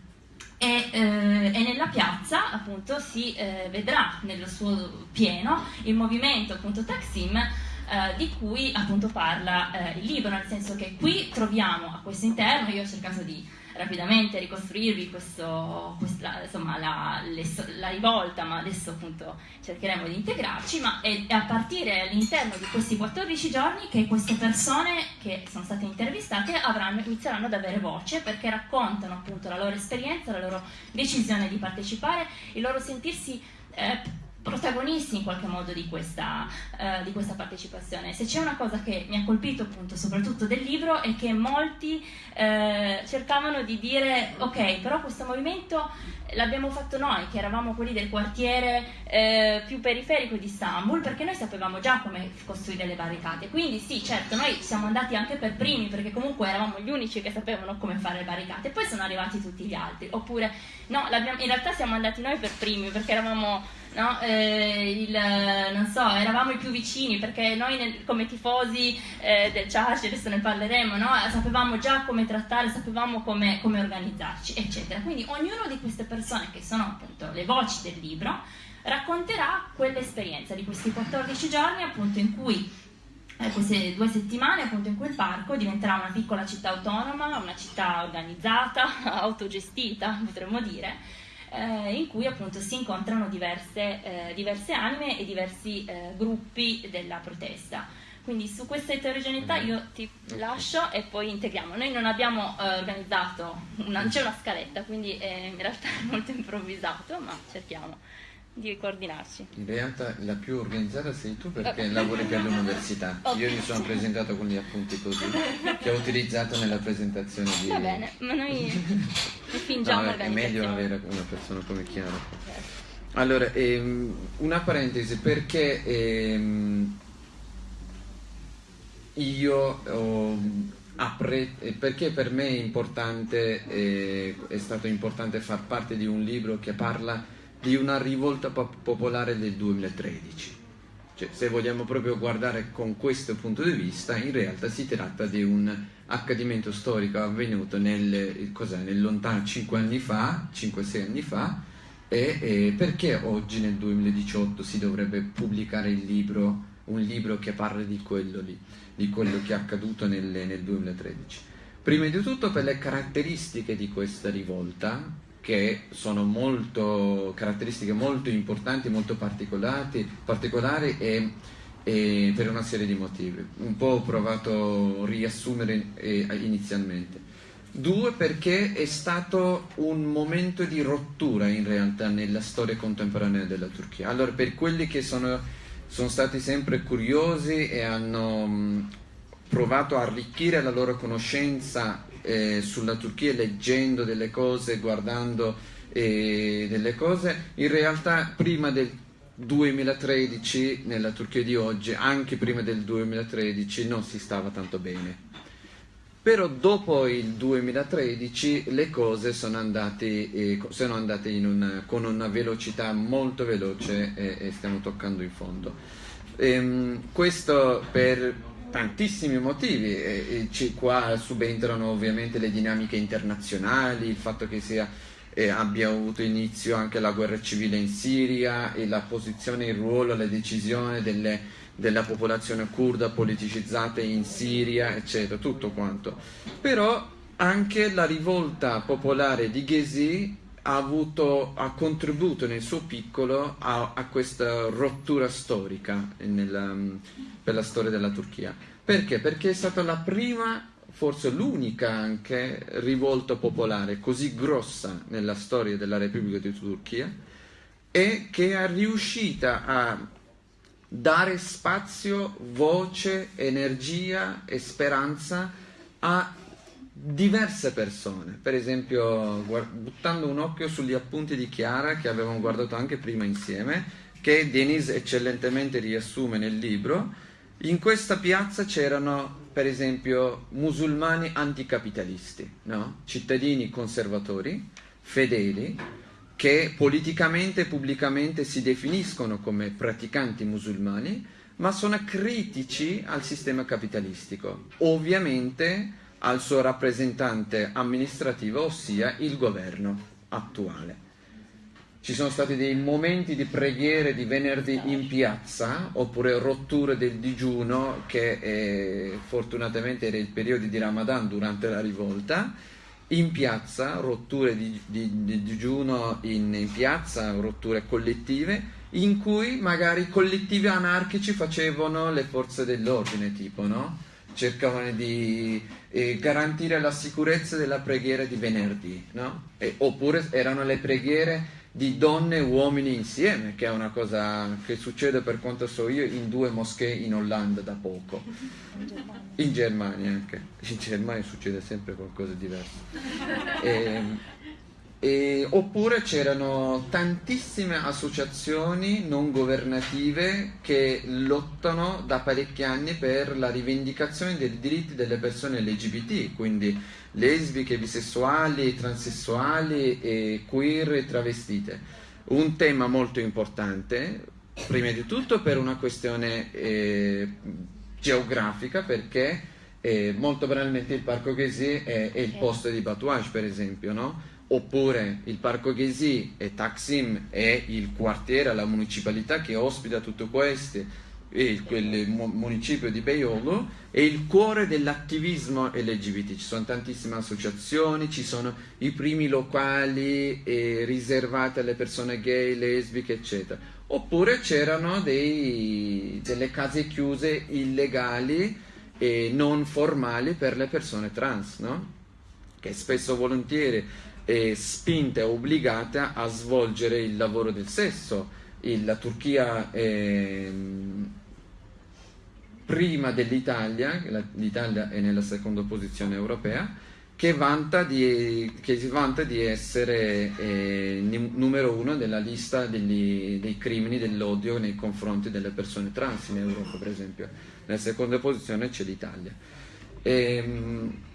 E, eh, e, nella piazza appunto si eh, vedrà nello suo pieno il movimento appunto Taksim eh, di cui appunto parla eh, il libro, nel senso che qui troviamo a questo interno, io ho cercato di rapidamente ricostruirvi questo, questa, insomma, la, le, la, rivolta, ma adesso appunto cercheremo di integrarci, ma è, a partire all'interno di questi 14 giorni che queste persone che sono state intervistate avranno, inizieranno ad avere voce perché raccontano appunto la loro esperienza, la loro decisione di partecipare, il loro sentirsi eh, protagonisti in qualche modo di questa, uh, di questa, partecipazione. Se c'è una cosa che mi ha colpito appunto soprattutto del libro è che molti uh, cercavano di dire ok però questo movimento l'abbiamo fatto noi che eravamo quelli del quartiere uh, più periferico di Istanbul perché noi sapevamo già come costruire le barricate quindi sì certo noi siamo andati anche per primi perché comunque eravamo gli unici che sapevano come fare le barricate poi sono arrivati tutti gli altri oppure no in realtà siamo andati noi per primi perché eravamo no? eh, il, non so, eravamo i più vicini perché noi nel, come tifosi eh, del Church, adesso ne parleremo, no? sapevamo già come trattare, sapevamo come, come organizzarci, eccetera. Quindi ognuno di queste persone che sono appunto le voci del libro racconterà quell'esperienza di questi 14 giorni appunto in cui eh, queste due settimane appunto in quel parco diventerà una piccola città autonoma, una città organizzata, autogestita potremmo dire, eh, in cui appunto si incontrano diverse, eh, diverse anime e diversi eh, gruppi della protesta. Quindi su questa eterogeneità io ti lascio e poi integriamo. Noi non abbiamo eh, organizzato, c'è una scaletta, quindi in realtà è molto improvvisato, ma cerchiamo di coordinarci. In realtà la più organizzata sei tu perché lavori per l'università. Io mi sono presentato con gli appunti così, che ho utilizzato nella presentazione di... Va bene, ma noi fingiamo no, È meglio avere una persona come Chiara. Allora, ehm, una parentesi, perché ehm, io ho Appre- perché per me è importante, eh, è stato importante far parte di un libro che parla di una rivolta popolare del 2013. Cioè, se vogliamo proprio guardare con questo punto di vista, in realtà si tratta di un accadimento storico avvenuto nel, nel lontano 5 anni fa, 5-6 anni fa, e, e, perché oggi nel 2018 si dovrebbe pubblicare libro, un libro che parla di quello lì, di quello che è accaduto nel, nel 2013. Prima di tutto per le caratteristiche di questa rivolta, che sono molto caratteristiche molto importanti, molto particolari, e, e, per una serie di motivi. Un po' ho provato a riassumere eh, inizialmente. Due, perché è stato un momento di rottura in realtà nella storia contemporanea della Turchia. Allora, per quelli che sono, sono stati sempre curiosi e hanno provato a arricchire la loro conoscenza eh, sulla Turchia leggendo delle cose, guardando eh, delle cose, in realtà prima del 2013 nella Turchia di oggi, anche prima del 2013 non si stava tanto bene. Però dopo il 2013 le cose sono andate, eh, sono andate una, con una velocità molto veloce e, e stiamo toccando in fondo. Ehm, questo per tantissimi motivi, e, e qua subentrano ovviamente le dinamiche internazionali, il fatto che sia, eh, abbia avuto inizio anche la guerra civile in Siria e la posizione, il ruolo, la decisione delle, della popolazione kurda politicizzata in Siria, eccetera, tutto quanto. Però anche la rivolta popolare di Ghezi ha, avuto, ha contribuito nel suo piccolo a, a questa rottura storica nella, per la storia della Turchia. Perché? Perché è stata la prima, forse l'unica anche, rivolta popolare così grossa nella storia della Repubblica di Turchia e che è riuscita a dare spazio, voce, energia e speranza a diverse persone, per esempio buttando un occhio sugli appunti di Chiara che avevamo guardato anche prima insieme, che Denis eccellentemente riassume nel libro, in questa piazza c'erano per esempio musulmani anticapitalisti, no? cittadini conservatori, fedeli, che politicamente e pubblicamente si definiscono come praticanti musulmani, ma sono critici al sistema capitalistico, ovviamente al suo rappresentante amministrativo, ossia il governo attuale. Ci sono stati dei momenti di preghiere di venerdì in piazza, oppure rotture del digiuno, che eh, fortunatamente era il periodo di Ramadan durante la rivolta, in piazza, rotture di, di, di digiuno in, in, piazza, rotture collettive, in cui magari collettivi anarchici facevano le forze dell'ordine, tipo, no? Cercavano di eh, garantire la sicurezza della preghiera di venerdì, no? E, oppure erano le preghiere di donne e uomini insieme, che è una cosa che succede per quanto so io in due moschee in Olanda da poco. In Germania anche. In Germania succede sempre qualcosa di diverso. E, ehm, e, oppure c'erano tantissime associazioni non governative che lottano da parecchi anni per la rivendicazione dei diritti delle persone LGBT, quindi lesbiche, bisessuali, transessuali, e queer e travestite. Un tema molto importante, prima di tutto per una questione eh, geografica, perché eh, molto banalmente il Parco Ghesi è, è il posto di Batouage, per esempio, no? Oppure il Parco Ghesi e Taksim è il quartiere, la municipalità che ospita tutto questo, e quel municipio di Beiolo è il cuore dell'attivismo LGBT, ci sono tantissime associazioni, ci sono i primi locali eh, riservati alle persone gay, lesbiche, eccetera. Oppure c'erano delle case chiuse illegali e non formali per le persone trans, no? che spesso volentieri è spinta e obbligata a svolgere il lavoro del sesso. la Turchia è, prima dell'Italia, l'Italia è nella seconda posizione europea, che, vanta di, che si vanta di essere eh, numero uno nella lista degli, dei crimini dell'odio nei confronti delle persone trans in Europa, per esempio. Nella seconda posizione c'è l'Italia. Ehm,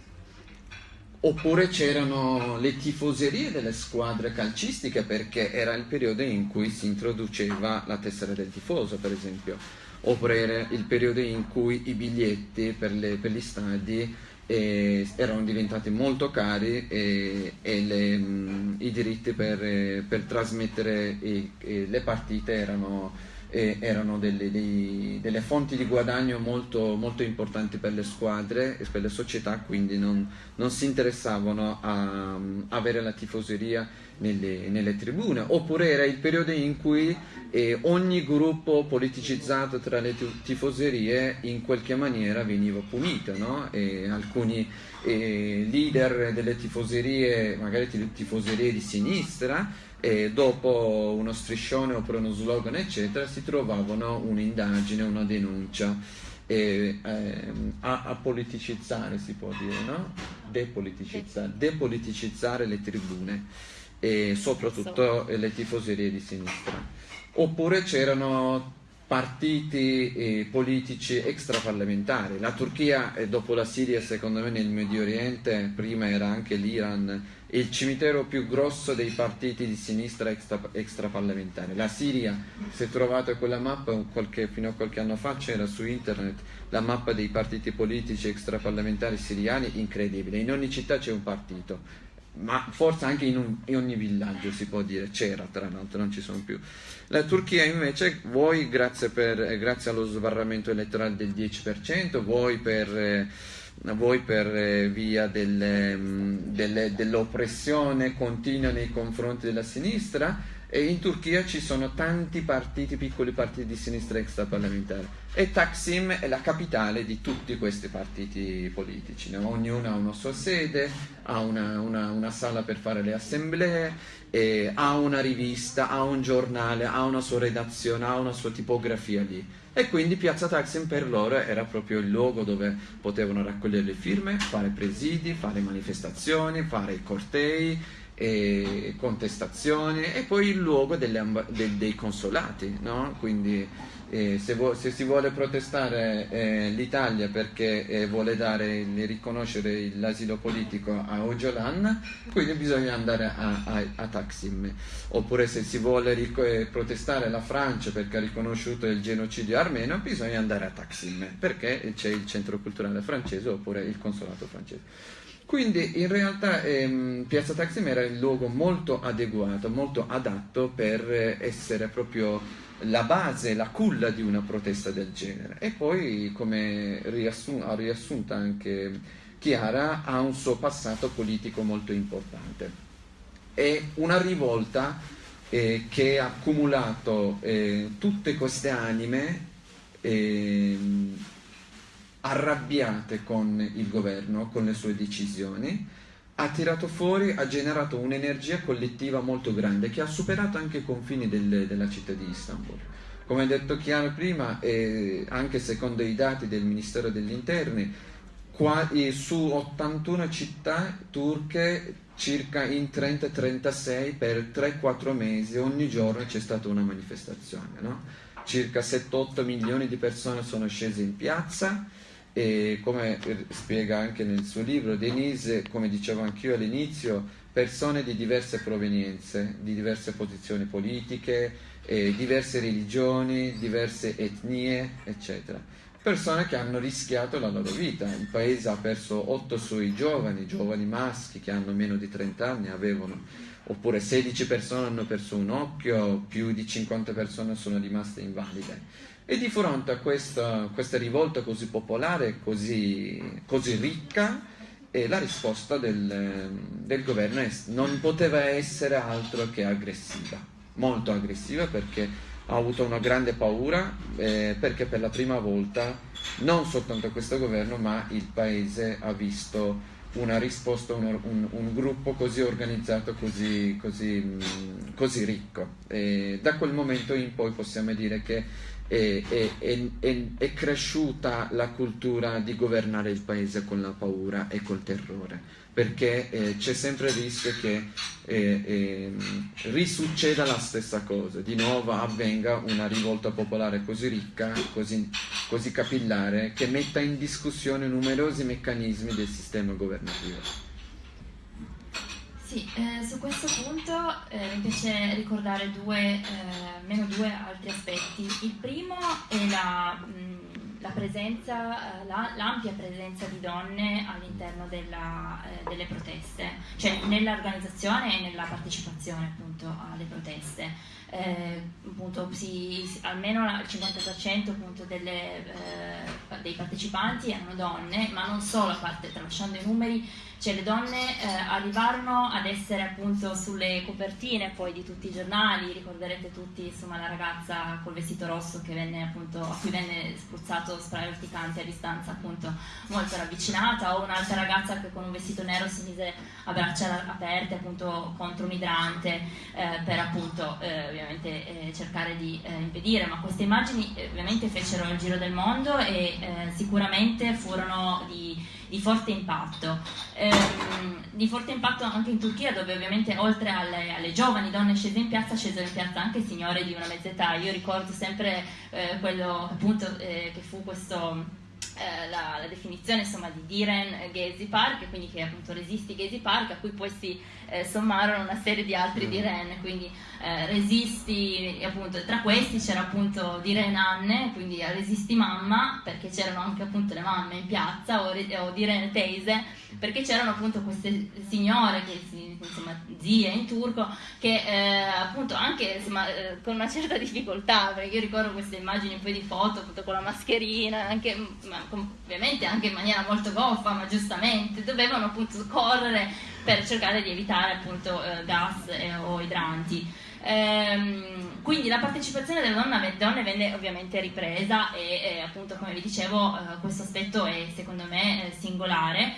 oppure c'erano le tifoserie delle squadre calcistiche perché era il periodo in cui si introduceva la tessera del tifoso, per esempio. Oppure il periodo in cui i biglietti per, le, per gli stadi eh, erano diventati molto cari e, e le, mh, i diritti per, per trasmettere i, le partite erano eh, erano delle, dei, delle, fonti di guadagno molto, molto, importanti per le squadre e per le società, quindi non, non si interessavano a, a, avere la tifoseria nelle, nelle, tribune. Oppure era il periodo in cui eh, ogni gruppo politicizzato tra le tifoserie in qualche maniera veniva punito, no? alcuni eh, leader delle tifoserie, magari tifoserie di sinistra, e dopo uno striscione oppure uno slogan eccetera si trovavano un'indagine, una denuncia e, ehm, a, a, politicizzare si può dire, no? Depoliticizzare, depoliticizzare le tribune e soprattutto le tifoserie di sinistra. Oppure c'erano partiti eh, politici extraparlamentari. La Turchia, eh, dopo la Siria, secondo me nel Medio Oriente, prima era anche l'Iran, il cimitero più grosso dei partiti di sinistra extra, extraparlamentari. La Siria, se trovate quella mappa, qualche, fino a qualche anno fa c'era su internet la mappa dei partiti politici extraparlamentari siriani, incredibile. In ogni città c'è un partito, ma forse anche in, un, in, ogni villaggio si può dire, c'era tra l'altro, non ci sono più. La Turchia invece, voi grazie, per, grazie allo sbarramento elettorale del 10%, voi per... Eh, voi per eh, via delle, mm, dell'oppressione continua nei confronti della sinistra? E in Turchia ci sono tanti partiti, piccoli partiti di sinistra extraparlamentare. E Taksim è la capitale di tutti questi partiti politici, no? ognuno ha una sua sede, ha una, una, una sala per fare le assemblee, ha una rivista, ha un giornale, ha una sua redazione, ha una sua tipografia lì E quindi Piazza Taksim per loro era proprio il luogo dove potevano raccogliere le firme, fare presidi, fare manifestazioni, fare cortei, contestazioni e poi il luogo delle, de, dei consolati, no? quindi eh, se, se, si vuole protestare eh, l'Italia perché eh, vuole dare, riconoscere l'asilo politico a Ojolan, quindi bisogna andare a, a, a Taksim, oppure se si vuole eh, protestare la Francia perché ha riconosciuto il genocidio armeno, bisogna andare a Taksim perché c'è il centro culturale francese oppure il consolato francese. Quindi in realtà ehm, Piazza Taksim era il luogo molto adeguato, molto adatto per essere proprio la base, la culla di una protesta del genere. E poi, come riassun- ha riassunto anche Chiara, ha un suo passato politico molto importante. È una rivolta eh, che ha accumulato eh, tutte queste anime. Eh, arrabbiate con il governo, con le sue decisioni, ha tirato fuori, ha generato un'energia collettiva molto grande che ha superato anche i confini del, della città di Istanbul. Come ha detto Chiaro prima, eh, anche secondo i dati del Ministero degli Interni, qua, eh, su 81 città turche, circa in 30-36 per 3-4 mesi, ogni giorno c'è stata una manifestazione. No? Circa 7-8 milioni di persone sono scese in piazza, e come spiega anche nel suo libro Denise, come dicevo anch'io all'inizio, persone di diverse provenienze, di diverse posizioni politiche, eh, diverse religioni, diverse etnie, eccetera. Persone che hanno rischiato la loro vita. Il paese ha perso otto suoi giovani, giovani maschi che hanno meno di 30 anni, avevano, oppure 16 persone hanno perso un occhio, più di 50 persone sono rimaste invalide e di fronte a questa, questa rivolta così popolare, così, così ricca, eh, la risposta del, del governo è, non poteva essere altro che aggressiva, molto aggressiva perché ha avuto una grande paura, eh, perché per la prima volta non soltanto questo governo ma il paese ha visto una risposta, un, un, un gruppo così organizzato, così, così, così ricco. E da quel momento in poi possiamo dire che è, è, è, è, cresciuta la cultura di governare il paese con la paura e col terrore, perché eh, c'è sempre il rischio che eh, eh, risucceda la stessa cosa, di nuovo avvenga una rivolta popolare così ricca, così, così capillare, che metta in discussione numerosi meccanismi del sistema governativo. Sì, eh, su questo punto eh, mi piace ricordare due, eh, almeno due altri aspetti. Il primo è la, mh, la presenza, eh, la, l'ampia presenza di donne all'interno eh, delle proteste, cioè nell'organizzazione e nella partecipazione appunto alle proteste. Eh, appunto, si, almeno il 50% appunto, delle, dei partecipanti erano donne, ma non solo, a parte tralasciando i numeri, cioè le donne eh, arrivarono ad essere appunto sulle copertine poi di tutti i giornali, ricorderete tutti insomma la ragazza col vestito rosso venne, appunto, a cui venne spruzzato spray urticante a distanza appunto molto ravvicinata o un'altra ragazza che con un vestito nero si mise a braccia aperte appunto contro un idrante eh, per appunto eh, ovviamente eh, cercare di eh, impedire, ma queste immagini eh, ovviamente fecero il giro del mondo e sicuramente furono di di forte impatto. Ehm, di forte impatto anche in Turchia dove ovviamente oltre alle, alle, giovani donne scese in piazza scesero in piazza anche signore di una mezza età. Io ricordo sempre eh, quello appunto eh, che fu questo... Eh, la, la, definizione insomma, di Diren Gezi Park, quindi che appunto resisti Gezi Park, a cui poi si eh, sommarono una serie di altri mm. Diren, quindi eh, resisti, appunto, tra questi c'era appunto Diren Anne, quindi resisti mamma, perché c'erano anche appunto le mamme in piazza, o, o Diren Teise, perché c'erano appunto queste signore, che insomma zie in turco, che eh, appunto anche insomma, eh, con una certa difficoltà, perché io ricordo queste immagini poi di foto appunto con la mascherina, anche, ma, ovviamente anche in maniera molto goffa, ma giustamente, dovevano appunto correre per cercare di evitare appunto eh, gas eh, o idranti. Ehm, quindi la partecipazione delle donne, donne, venne ovviamente ripresa e, e, appunto come vi dicevo eh, questo aspetto è secondo me eh, singolare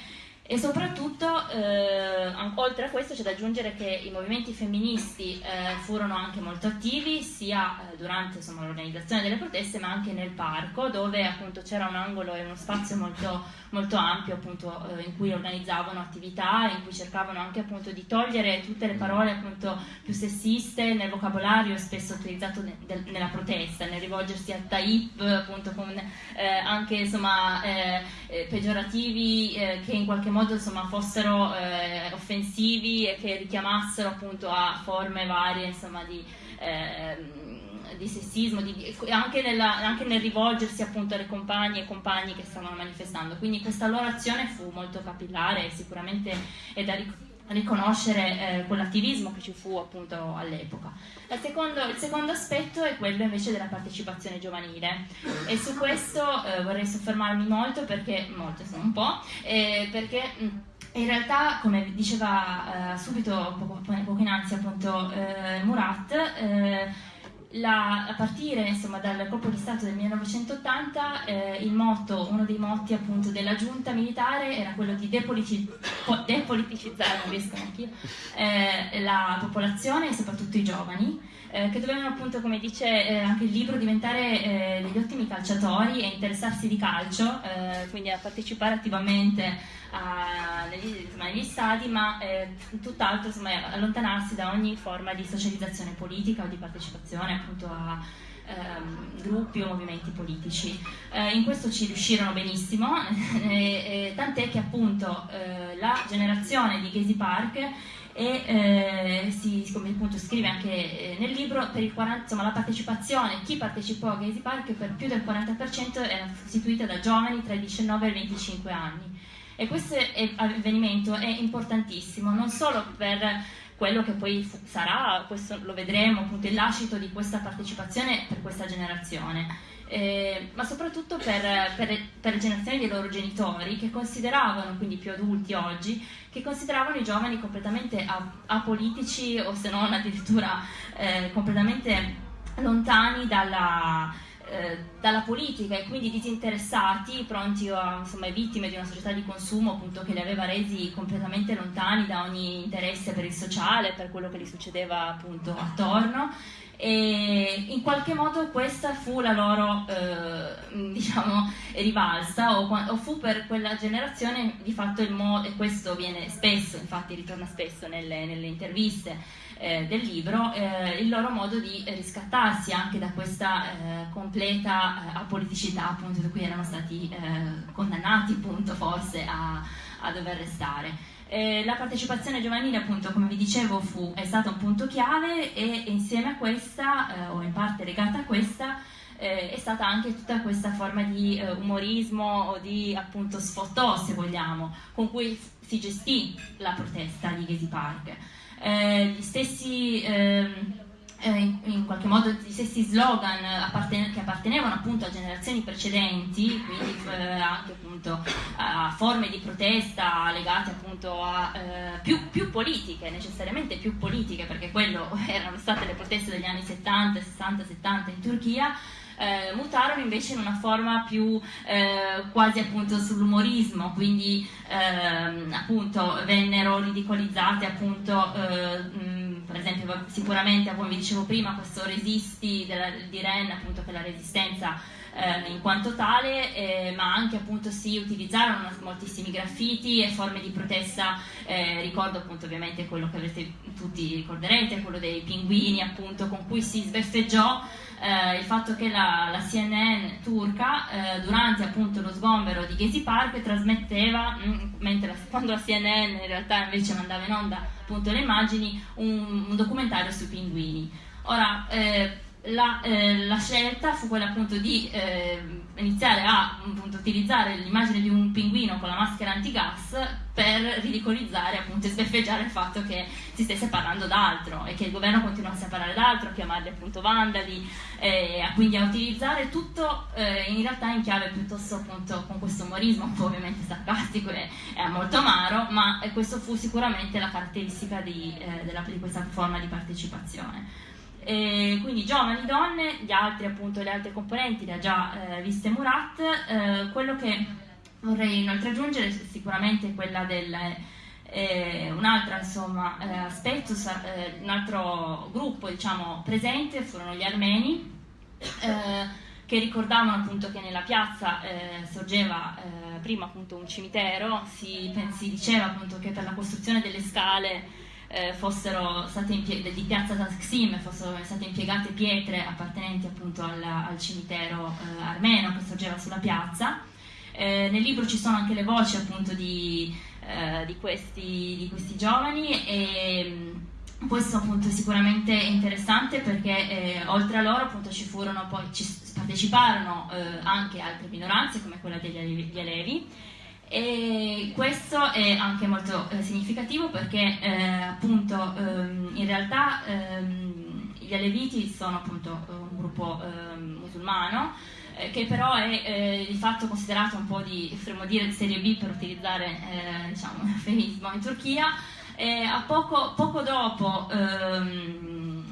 E soprattutto, eh, oltre a questo, c'è da aggiungere che i movimenti femministi eh, furono anche molto attivi, sia eh, durante l'organizzazione delle proteste, ma anche nel parco, dove c'era un angolo e uno spazio molto, molto ampio appunto, eh, in cui organizzavano attività, in cui cercavano anche appunto di togliere tutte le parole appunto più sessiste nel vocabolario spesso utilizzato ne, de, nella protesta, nel rivolgersi a taip, appunto con eh, anche insomma, peggiorativi che in qualche modo modo insomma, fossero eh, offensivi e che richiamassero appunto a forme varie insomma, di, eh, di, sessismo, di, anche, nella, anche, nel rivolgersi appunto alle compagne e compagni che stavano manifestando. Quindi questa loro azione fu molto capillare e sicuramente è da ricordare riconoscere eh, quell'attivismo che ci fu appunto all'epoca. Il il secondo, aspetto è quello invece della partecipazione giovanile e su questo eh, vorrei soffermarmi molto perché, molto insomma un po', eh, perché mh, in realtà come diceva eh, subito poco, poco innanzi appunto eh, Murat, eh, la, a partire insomma, dal colpo di Stato del 1980 eh, motto, uno dei motti appunto della giunta militare era quello di depoliti depoliticizzare eh, la popolazione e soprattutto i giovani eh, che dovevano appunto come dice eh, anche il libro diventare eh, degli ottimi calciatori e interessarsi di calcio eh, quindi a partecipare attivamente a, negli, insomma, negli, stadi, ma eh, tutt'altro insomma, allontanarsi da ogni forma di socializzazione politica o di partecipazione appunto a ehm, gruppi o movimenti politici. Eh, in questo ci riuscirono benissimo, tant'è che appunto eh, la generazione di Gezi Park e eh, si, come appunto scrive anche eh, nel libro, per il 40, insomma, la partecipazione, chi partecipò a Gezi Park per più del 40% era costituita da giovani tra i 19 e i 25 anni. E questo avvenimento è importantissimo, non solo per quello che poi sarà, questo lo vedremo, appunto il lascito di questa partecipazione per questa generazione, eh, ma soprattutto per, per, per, le generazioni dei loro genitori che consideravano, quindi più adulti oggi, che consideravano i giovani completamente apolitici o se non addirittura eh, completamente lontani dalla, eh, dalla politica e quindi disinteressati, pronti a insomma, vittime di una società di consumo appunto, che li aveva resi completamente lontani da ogni interesse per il sociale, per quello che gli succedeva appunto attorno. E in qualche modo questa fu la loro eh, diciamo rivalsa o, o, fu per quella generazione di fatto il modo e questo viene spesso infatti ritorna spesso nelle, nelle interviste eh, del libro, eh, il loro modo di riscattarsi anche da questa eh, completa eh, apoliticità appunto da cui erano stati eh, condannati appunto forse a, a dover restare. Eh, la partecipazione giovanile, appunto, come vi dicevo, fu, è stata un punto chiave e insieme a questa, eh, o in parte legata a questa, eh, è stata anche tutta questa forma di umorismo o di appunto sfottò, se vogliamo, con cui si gestì la protesta di Gezi Park eh, gli stessi ehm, eh, in, qualche modo gli stessi slogan apparten che appartenevano appunto a generazioni precedenti, quindi eh, anche appunto a forme di protesta legate appunto a eh, più, più, politiche, necessariamente più politiche, perché quello erano state le proteste degli anni 70, 60, 70 in Turchia, eh, mutarono invece in una forma più eh, quasi appunto sull'umorismo, quindi ehm, appunto vennero ridicolizzate appunto eh, per esempio sicuramente come vi dicevo prima questo resisti della, di Ren appunto per la resistenza eh, in quanto tale, eh, ma anche appunto si utilizzarono moltissimi graffiti e forme di protesta, eh, ricordo appunto ovviamente quello che avrete tutti ricorderete, quello dei pinguini appunto con cui si sbeffeggiò eh, il fatto che la, la CNN turca eh, durante appunto lo sgombero di Gezi Park trasmetteva, mm, mentre la, quando la CNN in realtà invece mandava in onda appunto le immagini, un, un documentario sui pinguini. Ora, eh, la, eh, la, scelta fu quella appunto di eh, iniziare a appunto, utilizzare l'immagine di un pinguino con la maschera antigas per ridicolizzare appunto e sbeffeggiare il fatto che si stesse parlando d'altro e che il governo continuasse a parlare d'altro, a chiamarli appunto vandali, eh, quindi a utilizzare tutto eh, in realtà in chiave piuttosto appunto con questo umorismo un po' ovviamente sarcastico e, molto amaro, ma questo fu sicuramente la caratteristica di, eh, della, di questa forma di partecipazione. E quindi giovani donne, gli altri appunto, le altre componenti le ha già eh, viste Murat, eh, quello che vorrei inoltre aggiungere sicuramente quella del eh, un altro insomma, eh, aspetto, eh, un altro gruppo diciamo, presente furono gli armeni eh, che ricordavano appunto che nella piazza eh, sorgeva eh, prima appunto un cimitero, si, si, diceva appunto che per la costruzione delle scale fossero state di piazza Taksim fossero state impiegate pietre appartenenti appunto al, al cimitero armeno che sorgeva sulla piazza. nel libro ci sono anche le voci appunto di eh, di, questi, di, questi, giovani e mm, questo appunto è sicuramente interessante perché eh, oltre a loro appunto ci furono poi ci parteciparono eh, anche altre minoranze come quella degli Alevi e questo è anche molto eh, significativo perché eh, appunto ehm, in realtà ehm, gli Aleviti sono appunto un gruppo ehm, musulmano eh, che però è eh, di fatto considerato un po' di, potremmo dire, serie B per utilizzare eh, diciamo, un eufemismo in Turchia. poco, poco dopo, ehm,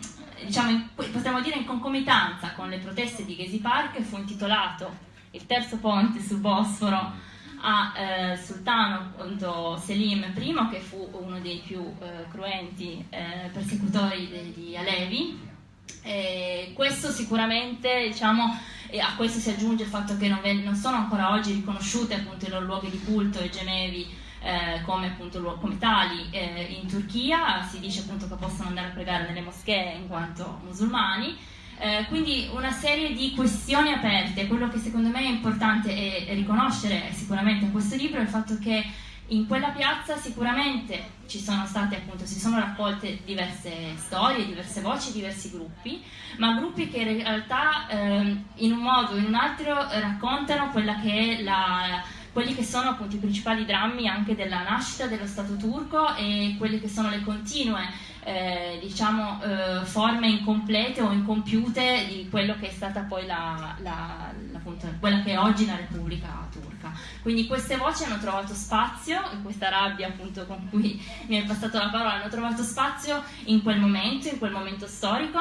diciamo possiamo dire in concomitanza con le proteste di Gezi Park, fu intitolato il terzo ponte sul Bosforo a eh, Sultano appunto, Selim I, che fu uno dei più eh, cruenti eh, persecutori degli Alevi. E questo sicuramente diciamo, a questo si aggiunge il fatto che non, non sono ancora oggi riconosciute appunto i loro luoghi di culto e gemevi eh, come, appunto, come tali eh, in Turchia, si dice appunto che possono andare a pregare nelle moschee in quanto musulmani. Eh, quindi una serie di questioni aperte, quello che secondo me è importante è riconoscere sicuramente in questo libro è il fatto che in quella piazza sicuramente ci sono state appunto, si sono raccolte diverse storie, diverse voci, diversi gruppi, ma gruppi che in realtà eh, in un modo o in un altro raccontano quella che è la, quelli che sono appunto i principali drammi anche della nascita dello Stato turco e quelle che sono le continue eh, diciamo, eh, forme incomplete o incompiute di quello che è stata poi la, la, appunto, quella che è oggi la Repubblica turca. Quindi queste voci hanno trovato spazio, in questa rabbia appunto con cui mi hai passato la parola, hanno trovato spazio in quel momento, in quel momento storico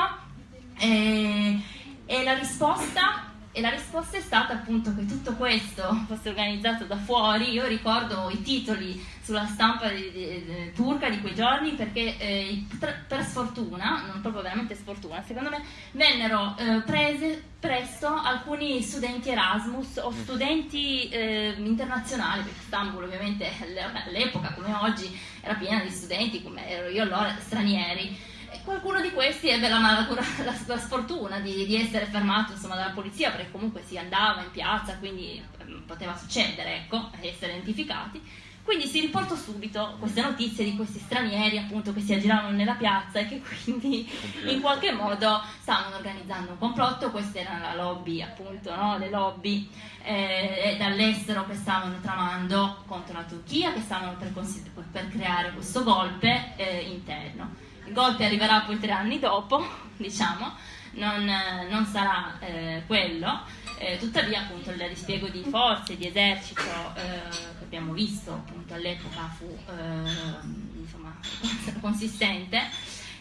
e, e la risposta e la risposta è stata appunto che tutto questo fosse organizzato da fuori. Io ricordo i titoli sulla stampa di, di, di, turca di quei giorni perché eh, per, sfortuna, non proprio veramente sfortuna, secondo me vennero eh, prese presto alcuni studenti Erasmus o studenti eh, internazionali, perché Istanbul ovviamente all'epoca come oggi era piena di studenti, come ero io allora, stranieri qualcuno di questi ebbe la, la, la, la sfortuna di, di, essere fermato insomma, dalla polizia perché comunque si andava in piazza quindi ehm, poteva succedere ecco, essere identificati quindi si riportò subito queste notizie di questi stranieri appunto che si aggiravano nella piazza e che quindi in qualche modo stavano organizzando un complotto, questa era la lobby appunto, no? le lobby eh, dall'estero che stavano tramando contro la Turchia, che stavano per, per creare questo golpe eh, interno. Golpe arriverà poi tre anni dopo, diciamo, non, non sarà eh, quello, eh, tuttavia appunto il dispiego di forze, di esercito eh, che abbiamo visto appunto all'epoca fu eh, insomma, consistente.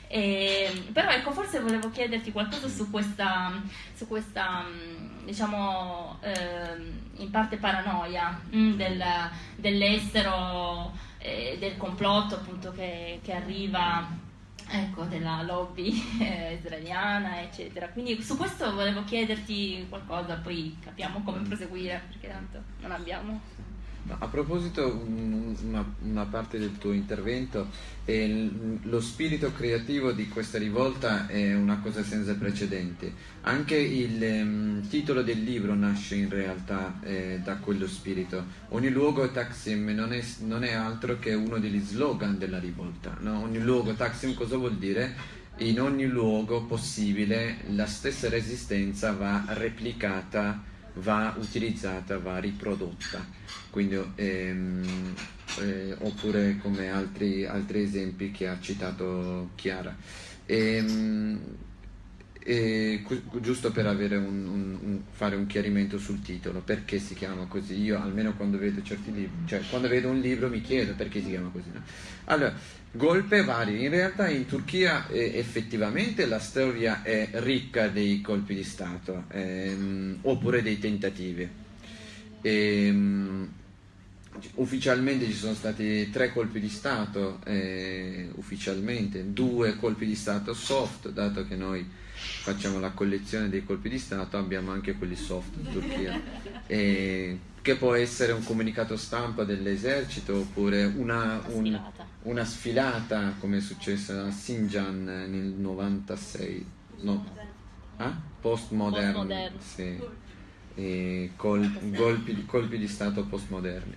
E, però ecco, forse volevo chiederti qualcosa su questa, su questa diciamo, eh, in parte paranoia mh, mm, del, dell'estero, eh, del complotto appunto che, che arriva ecco, della lobby eh, israeliana, eccetera. Quindi su questo volevo chiederti qualcosa, poi capiamo come proseguire, perché tanto non abbiamo a proposito, una, una, parte del tuo intervento, eh, lo spirito creativo di questa rivolta è una cosa senza precedenti. Anche il um, titolo del libro nasce in realtà eh, da quello spirito. Ogni luogo Taksim non è, non è, altro che uno degli slogan della rivolta. No? Ogni luogo Taksim cosa vuol dire? In ogni luogo possibile la stessa resistenza va replicata, va utilizzata, va riprodotta quindi, ehm, eh, oppure come altri, altri, esempi che ha citato Chiara. Ehm, e, giusto per un, un, un, fare un chiarimento sul titolo, perché si chiama così? Io almeno quando vedo certi libri, cioè quando vedo un libro mi chiedo perché si chiama così. No? Allora, golpe vari, in realtà in Turchia eh, effettivamente la storia è ricca dei colpi di Stato, ehm, oppure dei tentativi. Ehm, ufficialmente ci sono stati tre colpi di Stato, eh, ufficialmente, due colpi di Stato soft, dato che noi facciamo la collezione dei colpi di Stato, abbiamo anche quelli soft in Turchia, eh, che può essere un comunicato stampa dell'esercito oppure una, un, una sfilata come è successo a Sinjan nel 96, no, ah? postmodern, Postmodern. sì, col- colpi, colpi di Stato postmoderni.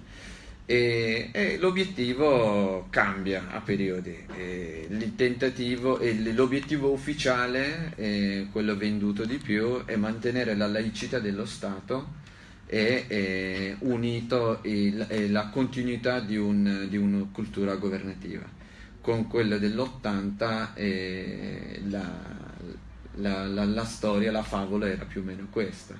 E, e l'obiettivo cambia a periodi. E il tentativo e l'obiettivo ufficiale, quello venduto di più, è mantenere la laicità dello Stato e, e unito il- la continuità di, un- di una cultura governativa. Con quello dell'80 eh, la, la- la- la storia, la favola era più o meno questa.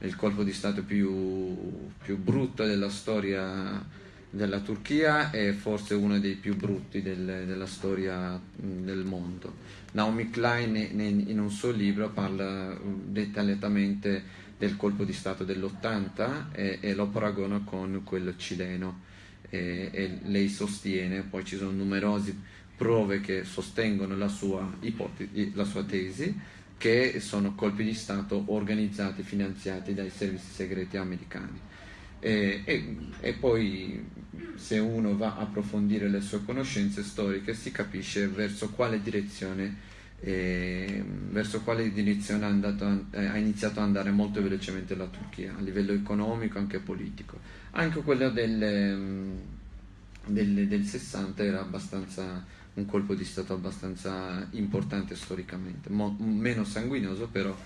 Il colpo di Stato più, più brutto della storia della Turchia è forse uno dei più brutti del- della storia del mondo. Naomi Klein ne- in un suo libro parla dettagliatamente del colpo di Stato dell'80 e, e lo paragona con quello cileno e, e lei sostiene, poi ci sono numerose prove che sostengono la sua ipotesi, la sua tesi, che sono colpi di Stato organizzati, finanziati dai servizi segreti americani. E, e- e poi se uno va a approfondire le sue conoscenze storiche si capisce verso quale direzione, eh, verso quale direzione eh, ha iniziato ad andare molto velocemente la Turchia, a livello economico e anche politico. Anche quello del, mm, del, del 60 era abbastanza un colpo di Stato abbastanza importante storicamente, mo- meno sanguinoso però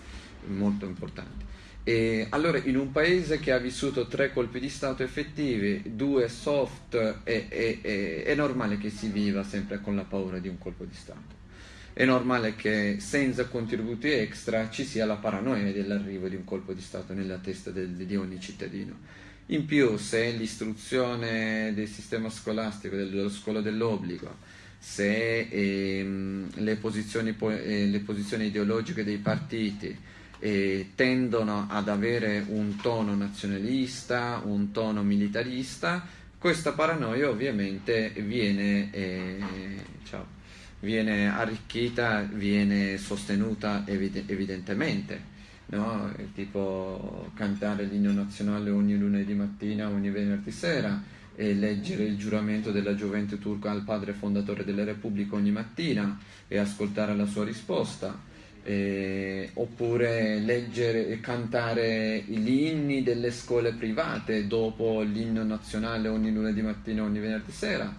molto importante. E allora in un paese che ha vissuto tre colpi di Stato effettivi, due soft, è, è- è- è normale che si viva sempre con la paura di un colpo di Stato. È normale che senza contributi extra ci sia la paranoia dell'arrivo di un colpo di Stato nella testa del- di ogni cittadino. In più, se l'istruzione del sistema scolastico, dello scuola dell'obbligo, se ehm, le, posizioni, po- eh, le posizioni ideologiche dei partiti eh, tendono ad avere un tono nazionalista, un tono militarista, questa paranoia ovviamente viene, eh, ciao, viene arricchita, viene sostenuta evide- evidentemente. No? Tipo cantare l'inno nazionale ogni lunedì mattina, ogni venerdì sera, e leggere il giuramento della gioventù turca al padre fondatore della Repubblica ogni mattina e ascoltare la sua risposta. Eh, oppure leggere e cantare gli inni delle scuole private dopo l'inno nazionale ogni lunedì mattina, ogni venerdì sera.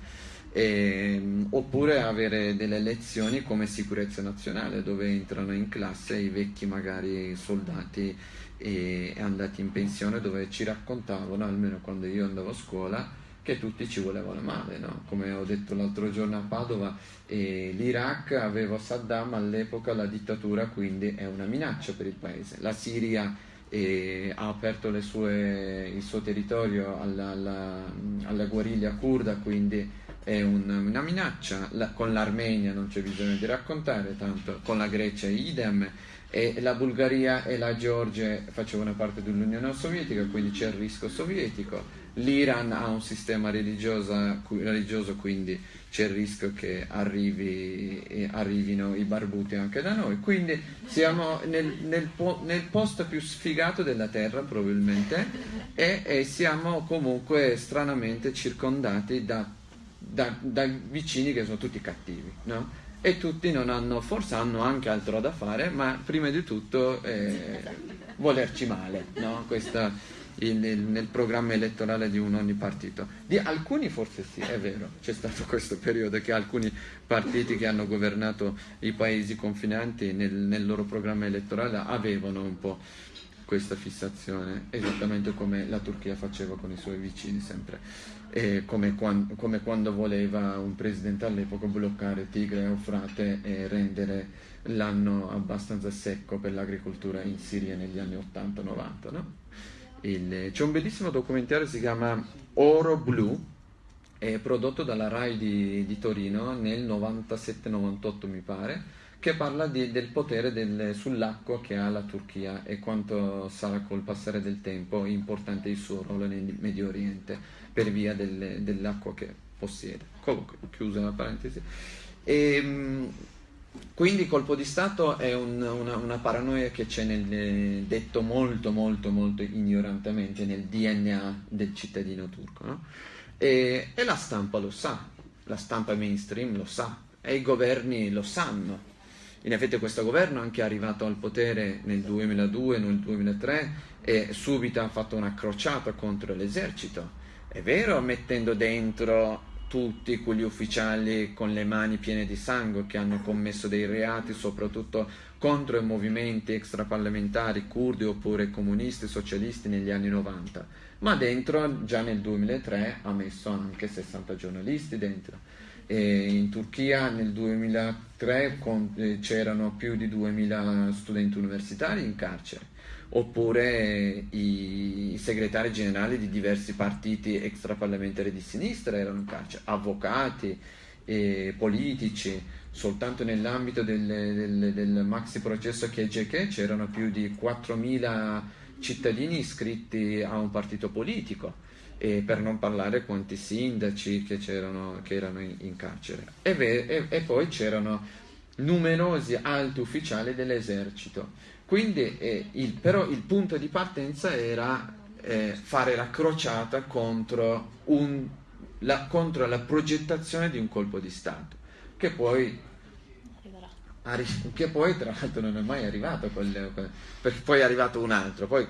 Ehm, oppure avere delle lezioni come sicurezza nazionale dove entrano in classe i vecchi magari soldati e andati in pensione dove ci raccontavano, almeno quando io andavo a scuola, che tutti ci volevano male, no? come ho detto l'altro giorno a Padova, eh, l'Iraq aveva Saddam all'epoca, la dittatura quindi è una minaccia per il paese, la Siria eh, ha aperto sue- il suo territorio alla, alla- alla guerriglia kurda, quindi è un- una minaccia, La- con l'Armenia non c'è bisogno di raccontare, tanto con la Grecia idem, e la Bulgaria e la Georgia facevano parte dell'Unione Sovietica, quindi c'è il rischio sovietico. L'Iran ha un sistema religioso, quindi c'è il rischio che arrivi- arrivino i barbuti anche da noi. Quindi siamo nel, nel nel posto più sfigato della Terra probabilmente e, e siamo comunque stranamente circondati da, da- da vicini che sono tutti cattivi. no? E tutti non hanno, forse hanno anche altro da fare, ma prima di tutto eh, volerci male, no? Questa, il- il- nel programma elettorale di un ogni partito. Di alcuni forse sì, è vero, c'è stato questo periodo che alcuni partiti che hanno governato i paesi confinanti nel, nel loro programma elettorale avevano un po' questa fissazione, esattamente come la Turchia faceva con i suoi vicini sempre, e come, quan- come quando voleva un presidente all'epoca bloccare Tigre e Eufrate e rendere l'anno abbastanza secco per l'agricoltura in Siria negli anni 80-90. no? C'è un bellissimo documentario che si chiama Oro Blu, è prodotto dalla RAI di, di Torino nel 97-98 mi pare, che parla di, del potere del, sull'acqua che ha la Turchia e quanto sarà col passare del tempo importante il suo ruolo nel Medio Oriente per via del, dell'acqua che possiede. Comunque, chiusa la parentesi. E, ehm, quindi colpo di Stato è un, una, una, paranoia che c'è nel detto molto molto molto ignorantemente nel DNA del cittadino turco no? e, e la stampa lo sa, la stampa mainstream lo sa e i governi lo sanno in effetti questo governo è anche arrivato al potere nel 2002, nel 2003 e subito ha fatto una crociata contro l'esercito. È vero, mettendo dentro tutti quegli ufficiali con le mani piene di sangue che hanno commesso dei reati, soprattutto contro i movimenti extraparlamentari curdi oppure comunisti, socialisti negli anni 90. Ma dentro, già nel 2003, ha messo anche 60 giornalisti dentro e in Turchia nel 2003 eh, c'erano più di 2000 studenti universitari in carcere, oppure i segretari generali di diversi partiti extraparlamentari di sinistra erano in carcere, avvocati, politici, soltanto nell'ambito del, del, del maxi processo KGK c'erano più di 4.000 cittadini iscritti a un partito politico e per non parlare quanti sindaci che, che erano in, in carcere. E, e, e, poi c'erano numerosi alti ufficiali dell'esercito. Quindi, eh, il, però il punto di partenza era eh, fare la crociata contro, un, la, contro la progettazione di un colpo di Stato, che poi che poi tra l'altro non è mai arrivato, quel, perché poi è arrivato un altro, poi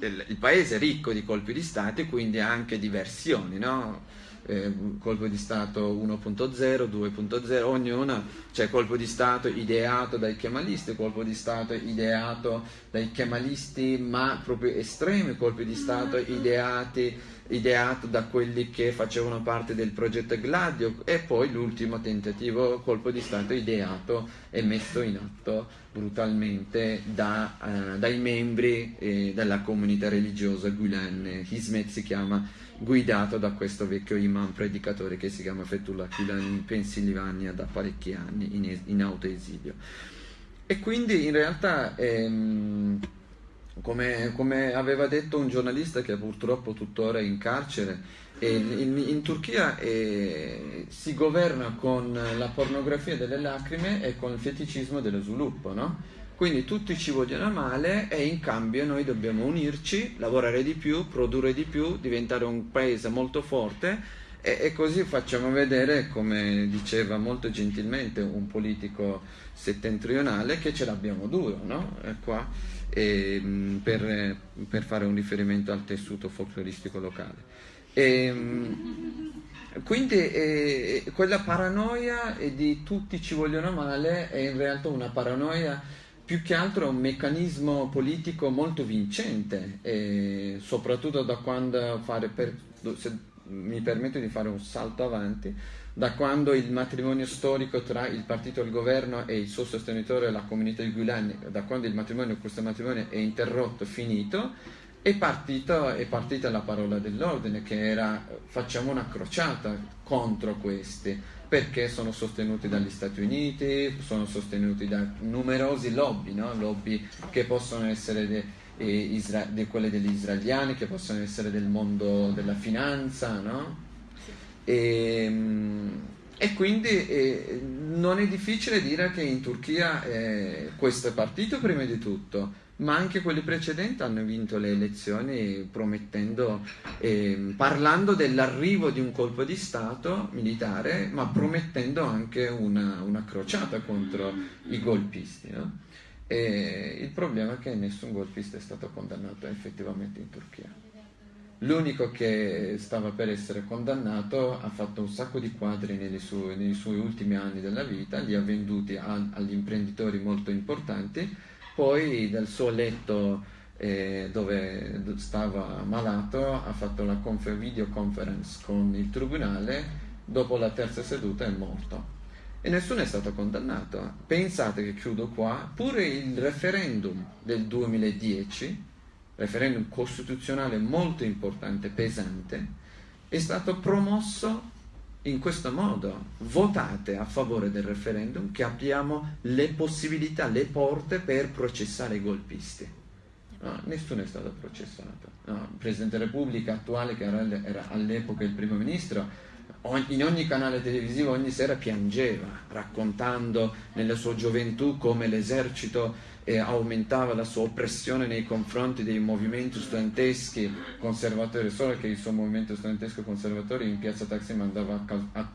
il, paese è ricco di colpi di Stato e quindi anche diversioni, no? Eh, colpo di Stato 1.0, 2.0, ognuno c'è colpo di Stato ideato dai kemalisti, colpo di Stato ideato dai kemalisti ma proprio estremi, colpi di Stato ideati ideato da quelli che facevano parte del progetto Gladio. E poi l'ultimo tentativo colpo di Stato ideato e messo in atto brutalmente da, uh, dai membri eh, della comunità religiosa Gulen, Hizmet si chiama, guidato da questo vecchio imam predicatore che si chiama Fethullah Gulen in Pennsylvania da parecchi anni in, in autoesilio. E quindi in realtà... Ehm, come, come, aveva detto un giornalista che purtroppo tuttora è in carcere, in, in, Turchia eh, si governa con la pornografia delle lacrime e con il feticismo dello sviluppo, no? Quindi tutti ci vogliono male e in cambio noi dobbiamo unirci, lavorare di più, produrre di più, diventare un paese molto forte e, e così facciamo vedere, come diceva molto gentilmente un politico settentrionale, che ce l'abbiamo duro, no? E qua e, mm, per, per, fare un riferimento al tessuto folcloristico locale. E, mm, quindi eh, quella paranoia di tutti ci vogliono male è in realtà una paranoia più che altro un meccanismo politico molto vincente, eh, soprattutto da quando fare, per, se mi permetto di fare un salto avanti, da quando il matrimonio storico tra il partito del governo e il suo sostenitore, la comunità di Gulen, da quando il matrimonio, questo matrimonio è interrotto, finito, è, partito, è partita la parola dell'ordine che era facciamo una crociata contro questi perché sono sostenuti dagli Stati Uniti, sono sostenuti da numerosi lobby, no? lobby che possono essere de, eh, isra- de quelle degli israeliani, che possono essere del mondo della finanza, no? E, ehm, e quindi eh, non è difficile dire che in Turchia eh, questo è partito prima di tutto, ma anche quelli precedenti hanno vinto le elezioni promettendo, eh, parlando dell'arrivo di un colpo di Stato militare, ma promettendo anche una, una crociata contro i golpisti. No? il problema è che nessun golpista è stato condannato effettivamente in Turchia. L'unico che stava per essere condannato ha fatto un sacco di quadri sue, nei suoi ultimi anni della vita, li ha venduti a, agli imprenditori molto importanti, poi dal suo letto eh, dove stava malato ha fatto la confer- videoconference con il tribunale, dopo la terza seduta è morto e nessuno è stato condannato. Pensate che chiudo qua, pure il referendum del 2010 referendum costituzionale molto importante, pesante, è stato promosso in questo modo votate a favore del referendum che abbiamo le possibilità, le porte per processare i golpisti. No, nessuno è stato processato. No, il Presidente della Repubblica attuale, che era all'epoca il primo ministro, in ogni canale televisivo ogni sera piangeva, raccontando nella sua gioventù come l'esercito eh, aumentava la sua oppressione nei confronti dei movimenti studenteschi conservatori, solo che il suo movimento studentesco conservatore in piazza Taksim andava a,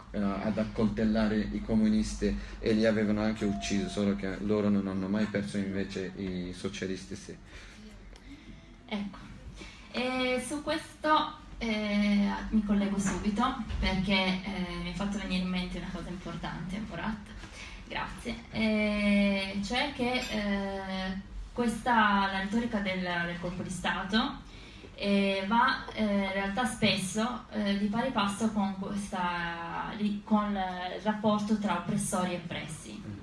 ad accoltellare i comunisti e li avevano anche uccisi, solo che loro non hanno mai perso invece i socialisti sì. Ecco, e su questo eh, mi collego subito perché eh, mi ha fatto venire in mente una cosa importante, Murat. Grazie. Eh, cioè che eh, questa, la retorica del, del colpo di Stato eh, va eh, in realtà spesso di pari passo con, questa, con il rapporto tra oppressori e oppressi.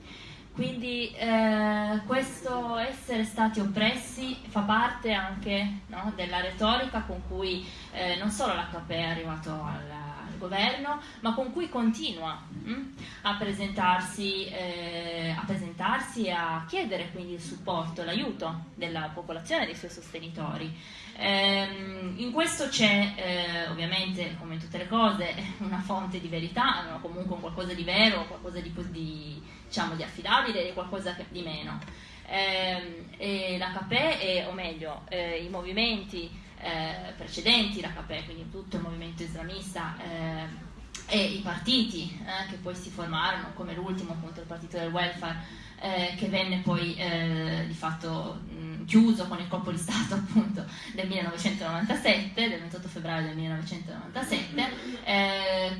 Quindi eh, questo essere stati oppressi fa parte anche no, della retorica con cui eh, non solo l'HP è arrivato al, governo, ma con cui continua mh, hm, a, presentarsi, eh, a presentarsi e a chiedere quindi il supporto, l'aiuto della popolazione e dei suoi sostenitori. Ehm, in questo c'è eh, ovviamente, come in tutte le cose, una fonte di verità, no? comunque qualcosa di vero, qualcosa di, di diciamo, di affidabile e qualcosa di meno. Eh, e l'HP, o meglio, eh, i movimenti eh, precedenti l'HP, quindi tutto il movimento islamista eh, e i partiti eh, che poi si formarono, come l'ultimo appunto il partito del welfare, eh, che venne poi di fatto mh, chiuso con il colpo di Stato appunto del 1997, del 28 febbraio del 1997,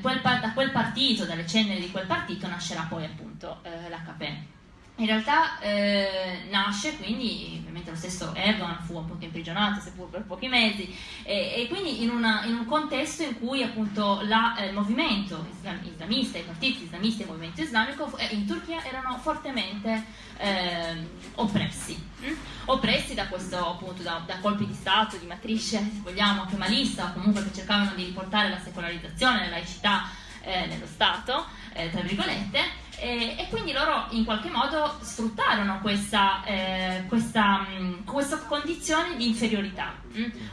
quel, da quel partito, dalle ceneri di quel partito nascerà poi appunto eh, l'HP. In realtà eh, nasce quindi, ovviamente lo stesso Erdogan fu un po' imprigionato, seppur per pochi mesi, e, e quindi in, una, in, un contesto in cui appunto la, eh, il movimento islamista, i partiti islamisti e il movimento islamico eh, in Turchia erano fortemente eh, oppressi, hm? oppressi da, questo, appunto, da, da, colpi di Stato, di matrice, se vogliamo, kemalista, o comunque che cercavano di riportare la secolarizzazione, la laicità eh, nello Stato, eh, tra virgolette, e, e, quindi loro in qualche modo sfruttarono questa, eh, questa, mh, mm, questa condizione di inferiorità?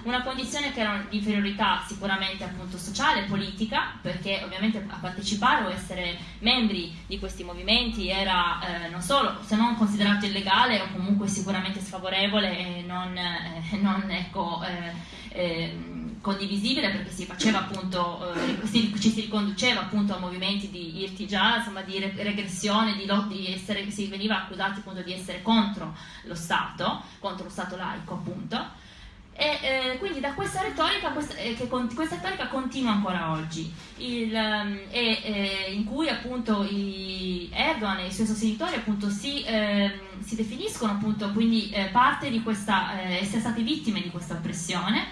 Una condizione che era di inferiorità sicuramente appunto sociale, politica, perché ovviamente a partecipare o essere membri di questi movimenti era eh, non solo, se non considerato illegale o comunque sicuramente sfavorevole e non, eh, non ecco, eh, ehm, condivisibile perché si faceva appunto, eh, si, ci si riconduceva appunto a movimenti di irtigià, insomma di regressione, di lotti, essere, si veniva accusati appunto di essere contro lo Stato, contro lo Stato laico appunto. E eh, quindi da questa retorica, questa, eh, con, questa retorica continua ancora oggi, il, um, e, eh, in cui appunto Erdogan e i suoi sostenitori appunto si, ehm, si definiscono appunto quindi eh, parte di questa, eh, essere stati vittime di questa oppressione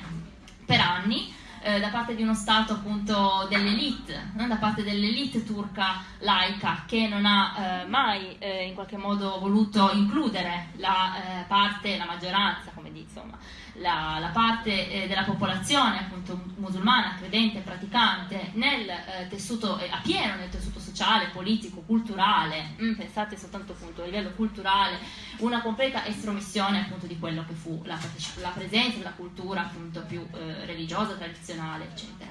per anni eh, da parte di uno Stato appunto dell'elite, no? da parte dell'elite turca laica che non ha eh, mai eh, in qualche modo voluto includere la eh, parte, la maggioranza, come dice, insomma, la, la parte eh, della popolazione appunto musulmana, credente, praticante nel eh, tessuto, a pieno nel tessuto sociale, politico, culturale, mm, pensate soltanto appunto a livello culturale, una completa estromissione appunto di quello che fu la, la presenza della cultura appunto più eh, religiosa, tradizionale, eccetera.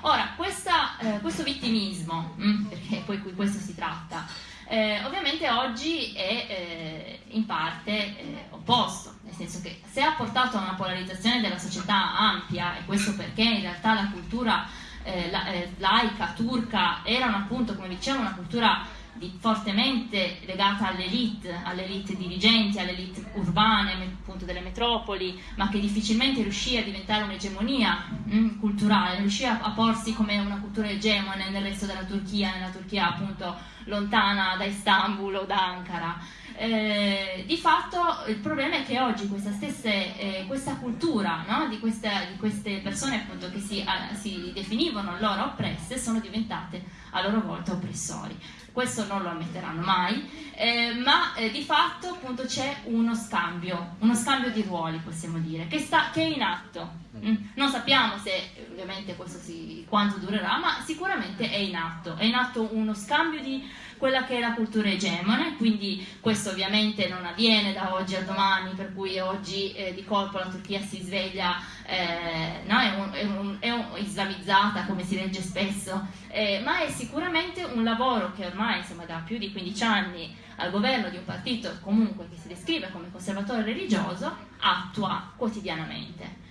Ora, questa, eh, questo vittimismo, mm, perché poi qui questo si tratta, eh, ovviamente oggi è eh, in parte eh, opposto, nel senso che se ha portato a una polarizzazione della società ampia, e questo perché in realtà la cultura eh, la, eh, laica, turca, erano appunto, come dicevo, una cultura di, fortemente legata all'elite, all'elite dirigenti, all'elite urbane, appunto delle metropoli, ma che difficilmente riuscì a diventare un'egemonia mm, culturale, riuscì a, a, porsi come una cultura egemone nel resto della Turchia, nella Turchia appunto lontana da Istanbul o da Ankara. Eh, di fatto il problema è che oggi questa stessa eh, questa cultura no? di, queste, di, queste, persone appunto che si, a, si definivano loro oppresse sono diventate a loro volta oppressori questo non lo ammetteranno mai, eh, ma eh, di fatto appunto c'è uno scambio, uno scambio di ruoli possiamo dire, che, sta, che è in atto. Mm. Non sappiamo se ovviamente questo si, quanto durerà, ma sicuramente è in atto, è in atto uno scambio di quella che è la cultura egemone, quindi questo ovviamente non avviene da oggi a domani, per cui oggi eh, di colpo la Turchia si sveglia, eh, no, è, un, è, un, è un, islamizzata come si legge spesso, eh, ma è sicuramente un lavoro che ormai insomma, da più di 15 anni al governo di un partito comunque che si descrive come conservatore religioso attua quotidianamente.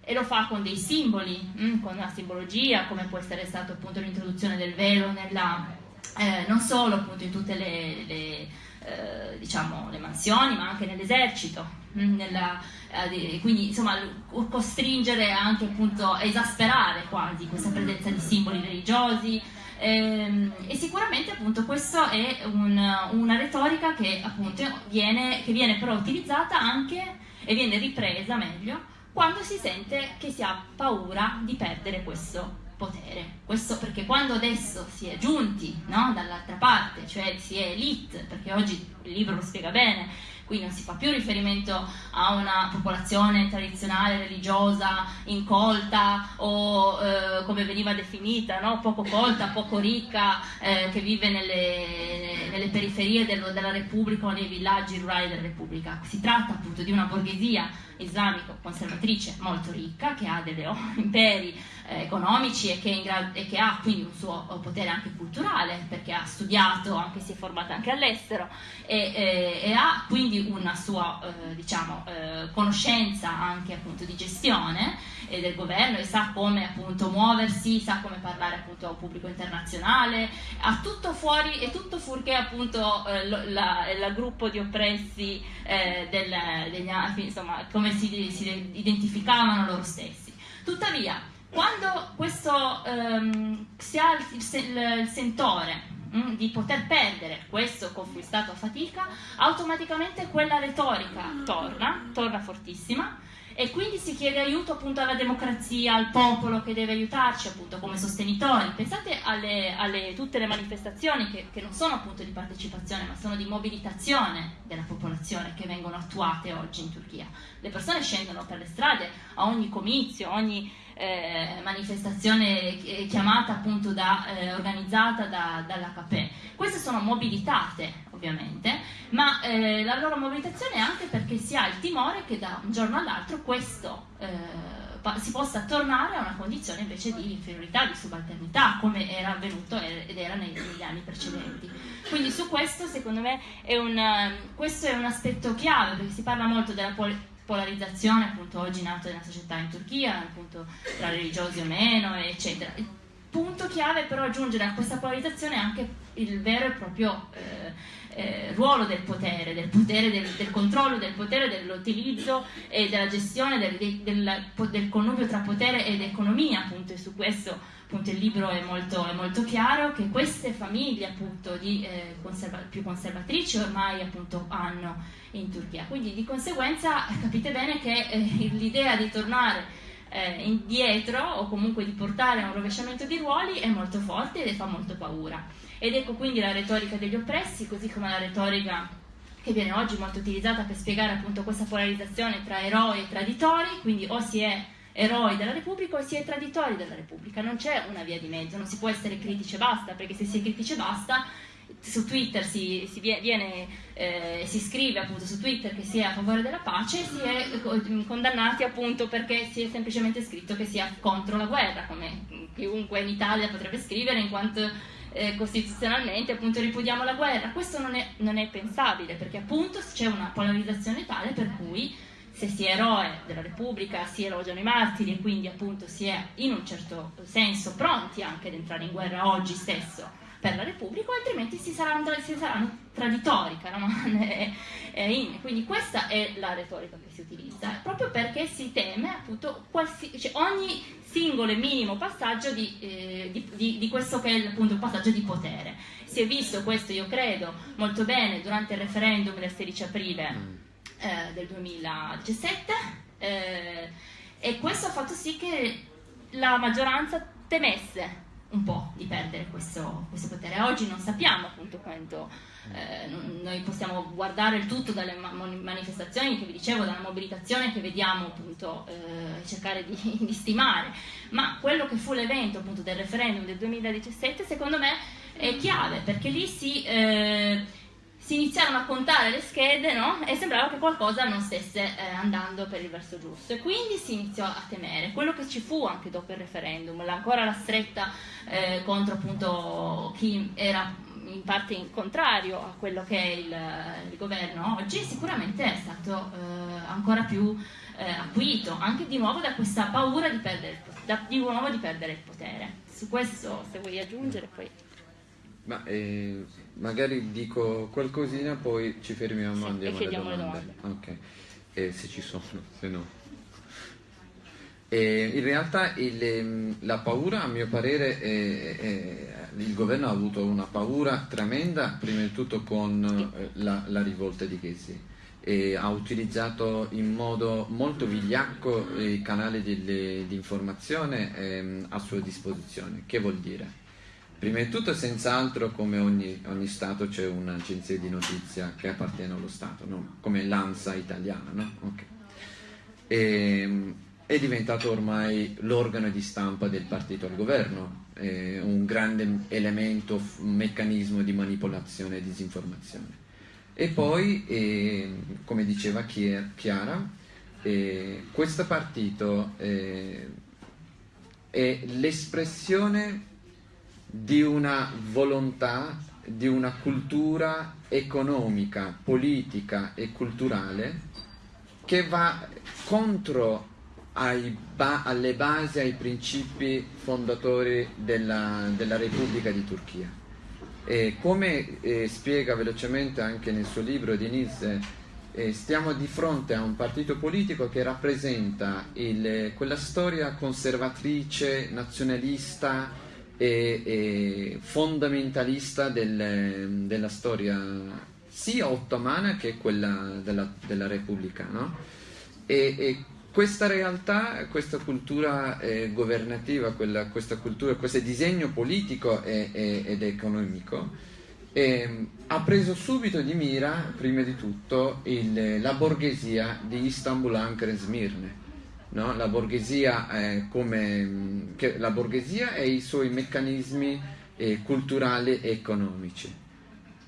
E lo fa con dei simboli, mm, con una simbologia, come può essere stato appunto l'introduzione del velo nella, eh, non solo appunto in tutte le, le, eh, diciamo, le mansioni, ma anche nell'esercito, mm, eh, quindi insomma costringere anche appunto, esasperare quasi questa presenza di simboli religiosi, Ehm, e sicuramente appunto questa è un, una retorica che appunto viene, che viene però utilizzata anche e viene ripresa meglio quando si sente che si ha paura di perdere questo potere. Questo perché quando adesso si è giunti no, dall'altra parte, cioè si è elite, perché oggi il libro lo spiega bene, qui non si fa più riferimento a una popolazione tradizionale, religiosa, incolta o eh, come veniva definita, no? poco colta, poco ricca, eh, che vive nelle, nelle periferie dello, della Repubblica o nei villaggi rurali della Repubblica. Si tratta appunto di una borghesia islamico-conservatrice molto ricca, che ha degli imperi eh, economici e che, e che, ha quindi un suo potere anche culturale, perché ha studiato, anche si è formata anche all'estero, e, e, e, ha quindi una sua eh, diciamo, eh, conoscenza anche appunto di gestione e del governo e sa come appunto muoversi, sa come parlare appunto a un pubblico internazionale, ha tutto fuori e tutto fuorché appunto eh, la, gruppo di oppressi eh, del, degli, insomma come si, si identificavano loro stessi. Tuttavia, quando questo, um, si ha il, il, il sentore Mm, di poter perdere questo conquistato a fatica, automaticamente quella retorica torna, torna fortissima e quindi si chiede aiuto appunto alla democrazia, al popolo che deve aiutarci appunto come sostenitori. Pensate alle, alle tutte le manifestazioni che, che, non sono appunto di partecipazione ma sono di mobilitazione della popolazione che vengono attuate oggi in Turchia. Le persone scendono per le strade a ogni comizio, ogni eh, manifestazione chiamata appunto da, eh, organizzata da, dall'HP. Queste sono mobilitate ovviamente, ma eh, la loro mobilitazione è anche perché si ha il timore che da un giorno all'altro questo eh, si possa tornare a una condizione invece di inferiorità, di subalternità, come era avvenuto ed era negli, anni precedenti. Quindi su questo, secondo me, è un, questo è un aspetto chiave, perché si parla molto della polarizzazione appunto oggi nata nella società in Turchia, appunto tra religiosi o meno, eccetera. Il punto chiave però aggiungere a questa polarizzazione anche il vero e proprio eh, eh, ruolo del potere, del potere, del, del, controllo del potere, dell'utilizzo e della gestione del, del, del, connubio tra potere ed economia, appunto, e su questo appunto, il libro è molto, è molto, chiaro, che queste famiglie appunto, di, eh, conserva più conservatrici ormai appunto, hanno in Turchia. Quindi di conseguenza capite bene che eh, l'idea di tornare eh, indietro o comunque di portare a un rovesciamento di ruoli è molto forte e fa molto paura. Ed ecco quindi la retorica degli oppressi, così come la retorica che viene oggi molto utilizzata per spiegare appunto questa polarizzazione tra eroi e traditori, quindi o si è eroi della Repubblica o si è traditori della Repubblica, non c'è una via di mezzo, non si può essere critici e basta, perché se si è critici e basta su Twitter si, si, viene, eh, si, scrive appunto su Twitter che si è a favore della pace e si è condannati appunto perché si è semplicemente scritto che si è contro la guerra, come chiunque in Italia potrebbe scrivere in quanto eh, costituzionalmente appunto ripudiamo la guerra. Questo non è, non è pensabile perché appunto c'è una polarizzazione tale per cui se si è eroe della Repubblica si elogiano i martiri e quindi appunto si è in un certo senso pronti anche ad entrare in guerra oggi stesso per la Repubblica, altrimenti si saranno, si saranno traditori, Quindi questa è la retorica che si utilizza, proprio perché si teme appunto cioè ogni singolo e minimo passaggio di, eh, di, di, di, questo che è appunto il passaggio di potere. Si è visto questo, io credo, molto bene durante il referendum del 16 aprile mm. Eh, del 2017 eh, e questo ha fatto sì che la maggioranza temesse un po' di perdere questo, questo, potere. Oggi non sappiamo appunto quanto, eh, noi possiamo guardare il tutto dalle manifestazioni che vi dicevo, dalla mobilitazione che vediamo appunto, eh, cercare di, di, stimare, ma quello che fu l'evento appunto del referendum del 2017 secondo me è chiave perché lì si, eh, si iniziarono a contare le schede no? e sembrava che qualcosa non stesse eh, andando per il verso giusto e quindi si iniziò a temere quello che ci fu anche dopo il referendum, ancora la stretta eh, contro appunto chi era in parte in contrario a quello che è il, il governo oggi, sicuramente è stato eh, ancora più eh, acuito, anche di nuovo da questa paura di perdere, da, di nuovo di perdere il potere. Su questo, se vuoi aggiungere, poi... Ma eh, magari dico qualcosina, poi ci fermiamo sì, andiamo alle domande. domande. Ok, eh, se ci sono, se no. E in realtà il, ehm, la paura, a mio parere, è, è, il governo ha avuto una paura tremenda, prima di tutto con eh, la, la rivolta di Ghesi. E ha utilizzato in modo molto vigliacco i canali di, di informazione ehm, a sua disposizione. Che vuol dire? Prima di tutto, senz'altro, come ogni, ogni Stato c'è un'agenzia di notizia che appartiene allo Stato, no? come l'ANSA italiana. No? Okay. E, ehm, è diventato ormai l'organo di stampa del partito al governo, eh, un grande elemento, un meccanismo di manipolazione e disinformazione. E poi, eh, come diceva Chiara, eh, questo partito eh, è l'espressione di una volontà, di una cultura economica, politica e culturale che va contro ba alle basi, ai principi fondatori della, della Repubblica di Turchia. E come eh, spiega velocemente anche nel suo libro Diniz, eh, stiamo di fronte a un partito politico che rappresenta il, quella storia conservatrice, nazionalista e, e fondamentalista del, della storia sia ottomana che quella della, della Repubblica. No? E, e questa realtà, questa cultura eh, governativa, quella, questa cultura, questo disegno politico e, e, ed economico eh, ha preso subito di mira, prima di tutto, il, la borghesia di Istanbul, Ankara e Smirne. No? La, borghesia, come, che, la borghesia e i suoi meccanismi eh, culturali e economici.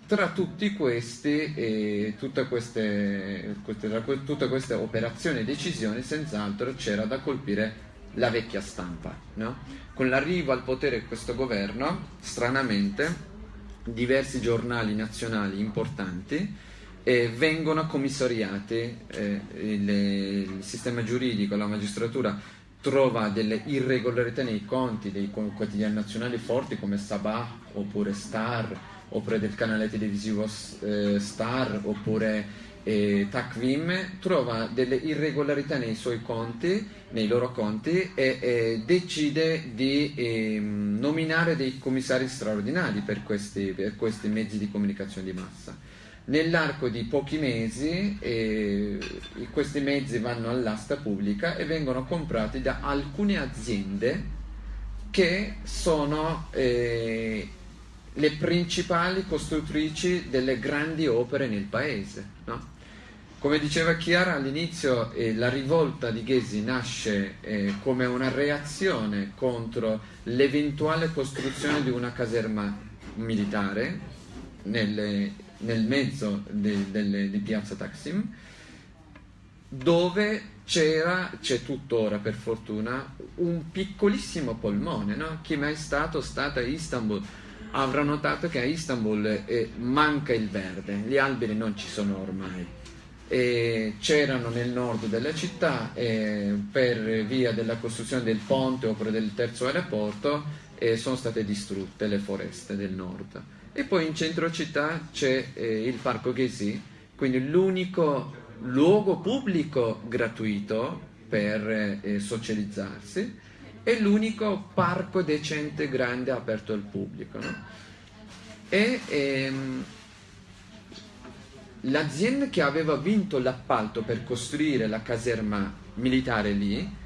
Tra tutti questi, eh, tutte, queste, queste, tutte queste operazioni e decisioni, senz'altro c'era da colpire la vecchia stampa. No? Con l'arrivo al potere di questo governo, stranamente, diversi giornali nazionali importanti eh, vengono commissariati, eh, il, il sistema giuridico, la magistratura trova delle irregolarità nei conti dei quotidiani nazionali forti come Sabah oppure Star oppure del canale televisivo eh, Star oppure eh, Takvim trova delle irregolarità nei suoi conti, nei loro conti e eh, decide di ehm, nominare dei commissari straordinari per questi, per questi, mezzi di comunicazione di massa. Nell'arco di pochi mesi eh, questi mezzi vanno all'asta pubblica e vengono comprati da alcune aziende che sono eh, le principali costruttrici delle grandi opere nel paese. No? Come diceva Chiara all'inizio, eh, la rivolta di Ghesi nasce eh, come una reazione contro l'eventuale costruzione di una caserma militare nelle, nel mezzo de, de, di piazza Taksim, dove c'era, c'è tuttora per fortuna, un piccolissimo polmone. No? Chi mai stato, stata a Istanbul, avrà notato che a Istanbul eh, manca il verde, gli alberi non ci sono ormai. E c'erano nel nord della città eh, per via della costruzione del ponte oppure del terzo aeroporto eh, sono state distrutte le foreste del nord. E poi in centro città c'è eh, il parco Ghesi, quindi l'unico luogo pubblico gratuito per eh, socializzarsi è l'unico parco decente grande aperto al pubblico. No? E ehm, l'azienda che aveva vinto l'appalto per costruire la caserma militare lì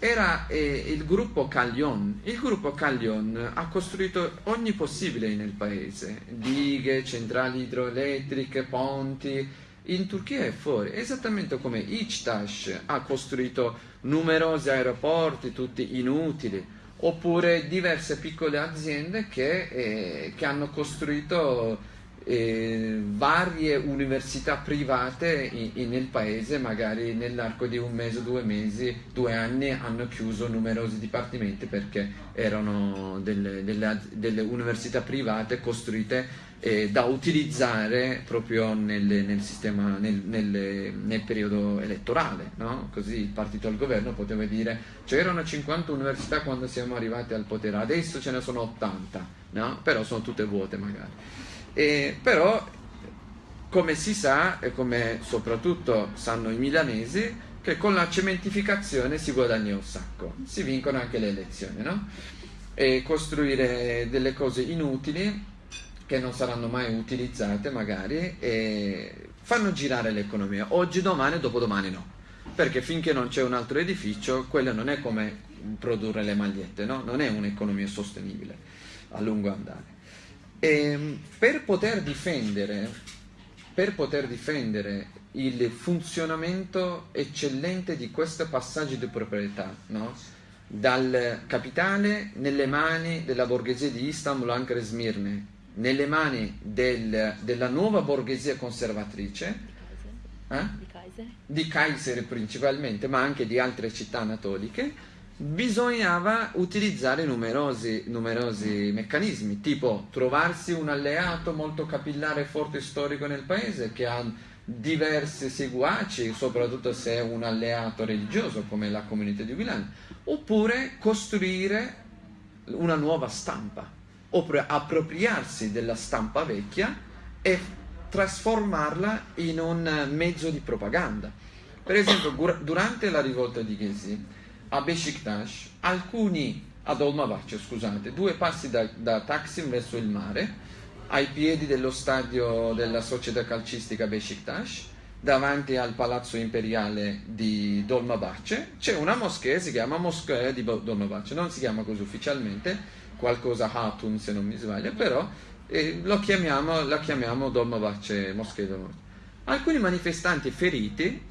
era eh, il gruppo Caglion. Il gruppo Caglion ha costruito ogni possibile nel paese, dighe, centrali idroelettriche, ponti, in Turchia è fuori, esattamente come Ichtash ha costruito numerosi aeroporti, tutti inutili, oppure diverse piccole aziende che, eh, che hanno costruito eh, varie università private in, in, nel paese, magari nell'arco di un mese, due mesi, due anni hanno chiuso numerosi dipartimenti perché erano delle, delle, delle università private costruite eh, da utilizzare proprio nelle, nel, sistema, nel, nel, nel, periodo elettorale, no? così il partito al governo poteva dire c'erano 50 università quando siamo arrivati al potere, adesso ce ne sono 80, no? però sono tutte vuote magari. E, però, come si sa, e come soprattutto sanno i milanesi, che con la cementificazione si guadagna un sacco, si vincono anche le elezioni, no? E costruire delle cose inutili che non saranno mai utilizzate magari e fanno girare l'economia. Oggi, domani, dopodomani no. Perché finché non c'è un altro edificio, quello non è come produrre le magliette, no? Non è un'economia sostenibile a lungo andare. E ehm, per poter difendere, per poter difendere il funzionamento eccellente di questo passaggio di proprietà, no? dal capitale nelle mani della borghesia di Istanbul, Ankara e Smirne, nelle mani del, della nuova borghesia conservatrice, eh? di Kaiser principalmente, ma anche di altre città anatoliche, bisognava utilizzare numerosi, numerosi, meccanismi, tipo trovarsi un alleato molto capillare e forte storico nel paese che ha diversi seguaci, soprattutto se è un alleato religioso come la comunità di Milan, oppure costruire una nuova stampa, oppure appropriarsi della stampa vecchia e trasformarla in un mezzo di propaganda. Per esempio, durante la rivolta di Ghesi, a Besiktas, alcuni ad Olmabaccio, scusate, due passi da, da Taksim verso il mare, ai piedi dello stadio della società calcistica Besiktas, davanti al palazzo imperiale di Dolmabacce, c'è una moschea, si chiama Moschea di Dolmabacce, non si chiama così ufficialmente, qualcosa Hatun se non mi sbaglio, però eh, lo chiamiamo, la chiamiamo Dolmabacce, Moschea Dolmabacce. Alcuni manifestanti feriti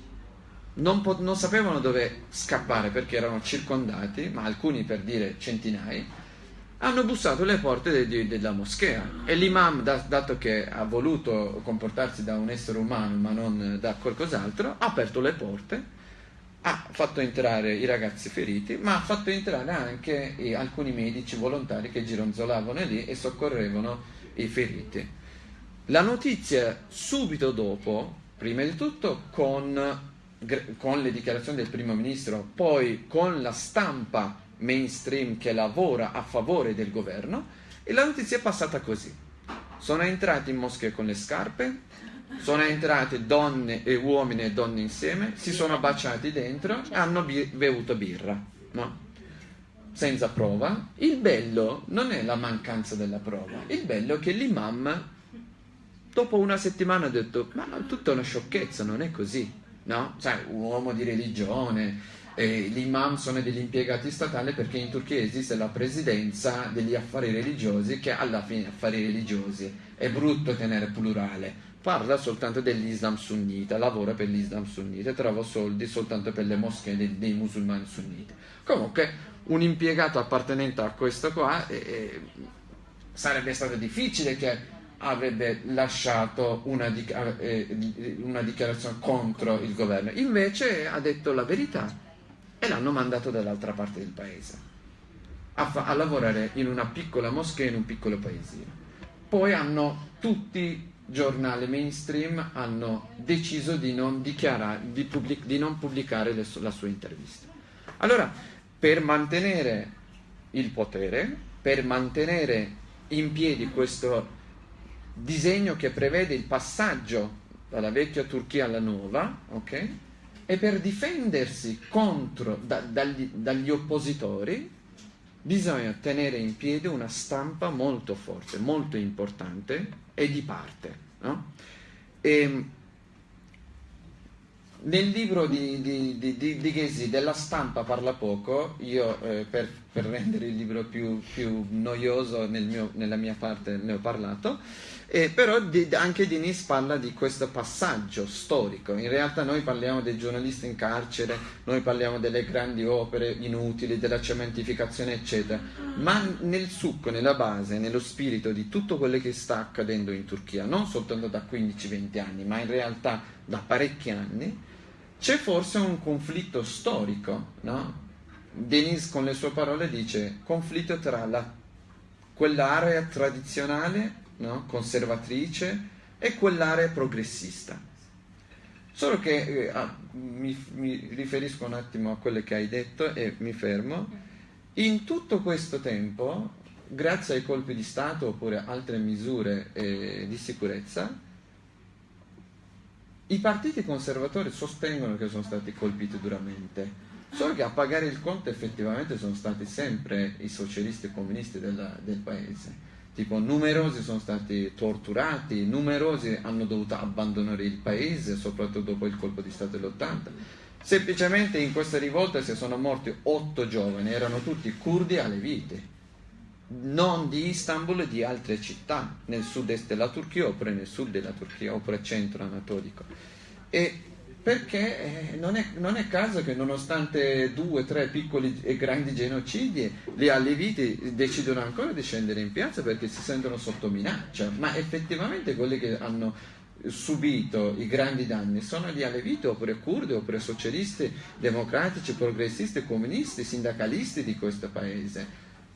non, non, sapevano dove scappare perché erano circondati, ma alcuni per dire centinaia, hanno bussato alle porte de, de, della moschea e l'imam, da, dato che ha voluto comportarsi da un essere umano ma non da qualcos'altro, ha aperto le porte, ha fatto entrare i ragazzi feriti, ma ha fatto entrare anche eh, alcuni medici volontari che gironzolavano lì e soccorrevano i feriti. La notizia subito dopo, prima di tutto con con le dichiarazioni del primo ministro, poi con la stampa mainstream che lavora a favore del governo e la notizia è passata così. Sono entrati in moschea con le scarpe, sono entrate donne e uomini e donne insieme, si sono baciati dentro e hanno bevuto birra, no? Senza prova. Il bello non è la mancanza della prova, il bello è che l'imam dopo una settimana ha detto ma tutta una sciocchezza, non è così no? Sai, un uomo di religione, eh, gli imam sono degli impiegati statali perché in Turchia esiste la presidenza degli affari religiosi che alla fine affari religiosi è brutto tenere plurale parla soltanto dell'Islam sunnita, lavora per l'Islam sunnita, trova soldi soltanto per le moschee dei, dei musulmani sunniti. Comunque un impiegato appartenente a questo qua eh sarebbe stato difficile che avrebbe lasciato una, eh, una, dichiarazione contro il governo. Invece ha detto la verità e l'hanno mandato dall'altra parte del paese a, a lavorare in una piccola moschea in un piccolo paesino. Poi hanno tutti i giornali mainstream hanno deciso di non, di di non pubblicare le, la sua intervista. Allora, per mantenere il potere, per mantenere in piedi questo disegno che prevede il passaggio dalla vecchia Turchia alla nuova, ok? E per difendersi contro, da, dagli, dagli oppositori bisogna tenere in piedi una stampa molto forte, molto importante e di parte. No? E, nel libro di, di, di, di Ghesi della stampa parla poco, io eh, per per rendere il libro più, più noioso nel mio, nella mia parte ne ho parlato. Eh, però di, anche Denis parla di questo passaggio storico. In realtà noi parliamo dei giornalisti in carcere, noi parliamo delle grandi opere inutili, della cementificazione, eccetera. Ma nel succo, nella base, nello spirito di tutto quello che sta accadendo in Turchia, non soltanto da 15-20 anni, ma in realtà da parecchi anni, c'è forse un conflitto storico. No? Denis con le sue parole dice conflitto tra la, quell'area tradizionale no? conservatrice e quell'area progressista. Solo che eh, ah, mi, mi, riferisco un attimo a quello che hai detto e mi fermo. In tutto questo tempo, grazie ai colpi di Stato oppure altre misure eh, di sicurezza, i partiti conservatori sostengono che sono stati colpiti duramente. Solo che a pagare il conto effettivamente sono stati sempre i socialisti e comunisti della, del paese tipo numerosi sono stati torturati, numerosi hanno dovuto abbandonare il paese, soprattutto dopo il colpo di Stato dell'80. Semplicemente in questa rivolta si sono morti otto giovani, erano tutti curdi aleviti, non di Istanbul, di altre città, nel sud-est della Turchia oppure nel sud della Turchia oppure centro anatolico. E perché eh, non è, non è, caso che nonostante due, tre piccoli e grandi genocidi, gli alleviti decidono ancora di scendere in piazza perché si sentono sotto minaccia, ma effettivamente quelli che hanno subito i grandi danni sono gli alleviti oppure curdi oppure socialisti, democratici, progressisti, comunisti, sindacalisti di questo paese.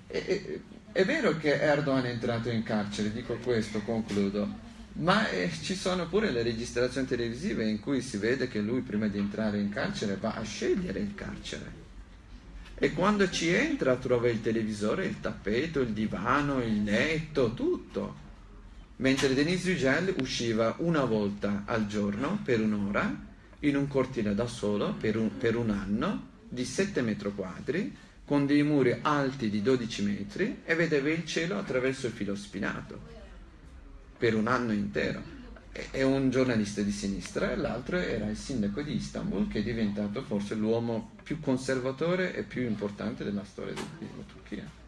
E, è vero che Erdogan è entrato in carcere, dico questo, concludo, ma eh, ci sono pure le registrazioni televisive in cui si vede che lui prima di entrare in carcere va a scegliere il carcere. E quando ci entra trova il televisore, il tappeto, il divano, il letto, tutto. Mentre Denise Yücel usciva una volta al giorno per un'ora in un cortile da solo per un, per un anno di 7 metri quadri con dei muri alti di 12 metri e vedeva il cielo attraverso il filo spinato per un anno intero. È un giornalista di sinistra e l'altro era il sindaco di Istanbul che è diventato forse l'uomo più conservatore e più importante della storia della Turchia.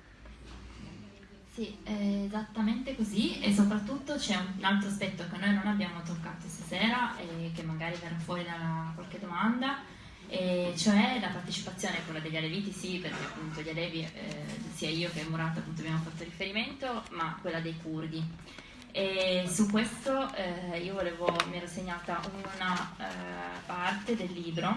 Sì, esattamente così e soprattutto c'è un altro aspetto che noi non abbiamo toccato stasera e che magari verrà fuori da qualche domanda, e cioè la partecipazione, quella degli Aleviti sì, perché appunto gli Alevi, eh, sia io che Murat appunto abbiamo fatto riferimento, ma quella dei curdi. E su questo eh, io volevo, mi ero segnata una eh, parte del libro,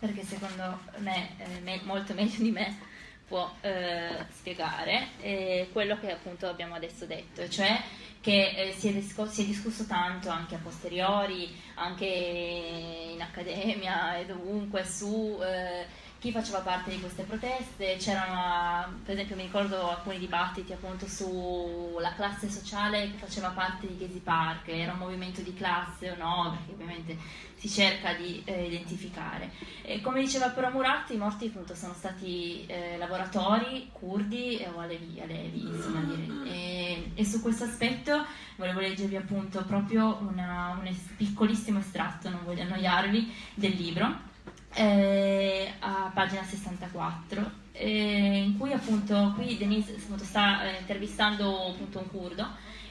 perché secondo me, eh, me molto meglio di me può eh, spiegare quello che appunto abbiamo adesso detto, cioè che eh, si è, si, è discusso tanto anche a posteriori, anche in accademia e dovunque su eh, chi faceva parte di queste proteste, c'erano per esempio mi ricordo alcuni dibattiti appunto sulla classe sociale che faceva parte di Gezi Park, era un movimento di classe o no, perché ovviamente si cerca di eh, identificare. E come diceva però Murat, i morti appunto sono stati eh, lavoratori, curdi o alevi, alevi insomma dire. E, e, su questo aspetto volevo leggervi appunto proprio una, un piccolissimo estratto, non voglio annoiarvi, del libro eh, a pagina 64, eh, in cui appunto qui Denise appunto, sta eh, intervistando appunto un curdo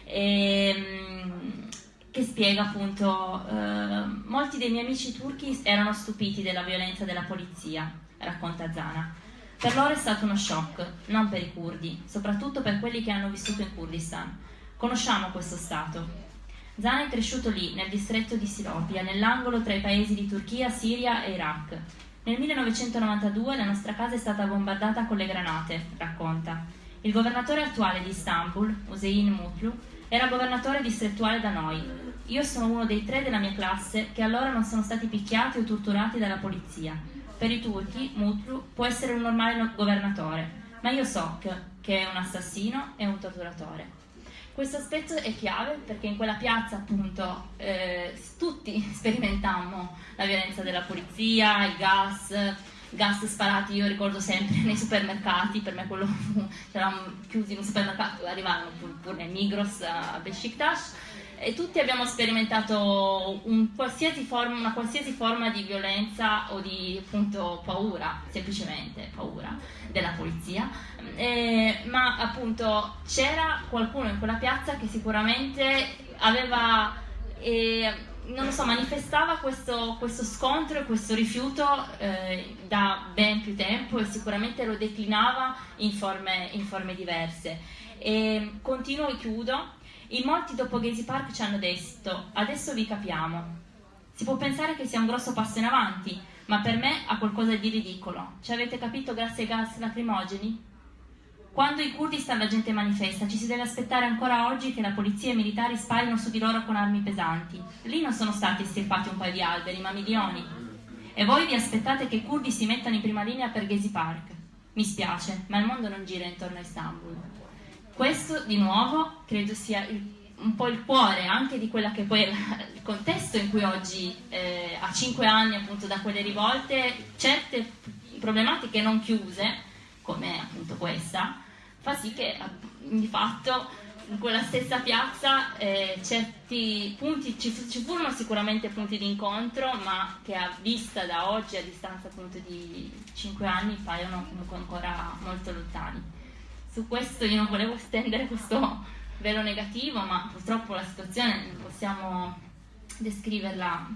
ehm, che spiega appunto eh, molti dei miei amici turchi erano stupiti della violenza della polizia, racconta Zana. Per loro è stato uno shock, non per i curdi, soprattutto per quelli che hanno vissuto in Kurdistan. Conosciamo questo Stato, Zana è cresciuto lì, nel distretto di Silopia, nell'angolo tra i paesi di Turchia, Siria e Iraq. Nel 1992 la nostra casa è stata bombardata con le granate, racconta. Il governatore attuale di Istanbul, Hussein Mutlu, era governatore distrettuale da noi. Io sono uno dei tre della mia classe che allora non sono stati picchiati o torturati dalla polizia. Per i turchi, Mutlu può essere un normale governatore, ma io so che è un assassino e un torturatore. Questo aspetto è chiave perché in quella piazza appunto eh, tutti sperimentammo la violenza della polizia, il gas, gas sparati, io ricordo sempre nei supermercati, per me quello fu, c'eravamo chiusi in un supermercato, arrivavano pure nei Migros a Besiktas e tutti abbiamo sperimentato un qualsiasi forma, una qualsiasi forma di violenza o di appunto paura, semplicemente paura della polizia, eh, ma appunto c'era qualcuno in quella piazza che sicuramente aveva, eh, non lo so, manifestava questo, questo, scontro e questo rifiuto eh, da ben più tempo e sicuramente lo declinava in forme, in forme diverse. E continuo e chiudo in molti dopo Gezi Park ci hanno detto, adesso vi capiamo. Si può pensare che sia un grosso passo in avanti, ma per me ha qualcosa di ridicolo. Ci avete capito grazie ai gas lacrimogeni? Quando i Kurdistan la gente manifesta, ci si deve aspettare ancora oggi che la polizia e i militari sparino su di loro con armi pesanti. Lì non sono stati estirpati un paio di alberi, ma milioni. E voi vi aspettate che i kurdi si mettano in prima linea per Gezi Park. Mi spiace, ma il mondo non gira intorno a Istanbul. Questo di nuovo credo sia il, un po' il cuore anche di quella che poi è il contesto in cui oggi, eh, a cinque anni appunto da quelle rivolte, certe problematiche non chiuse, come appunto questa, fa sì che di fatto in quella stessa piazza eh, certi punti, ci, ci, furono sicuramente punti di incontro, ma che a vista da oggi, a distanza appunto di cinque anni, paiono comunque ancora molto lontani su questo io non volevo stendere questo velo negativo, ma purtroppo la situazione non possiamo descriverla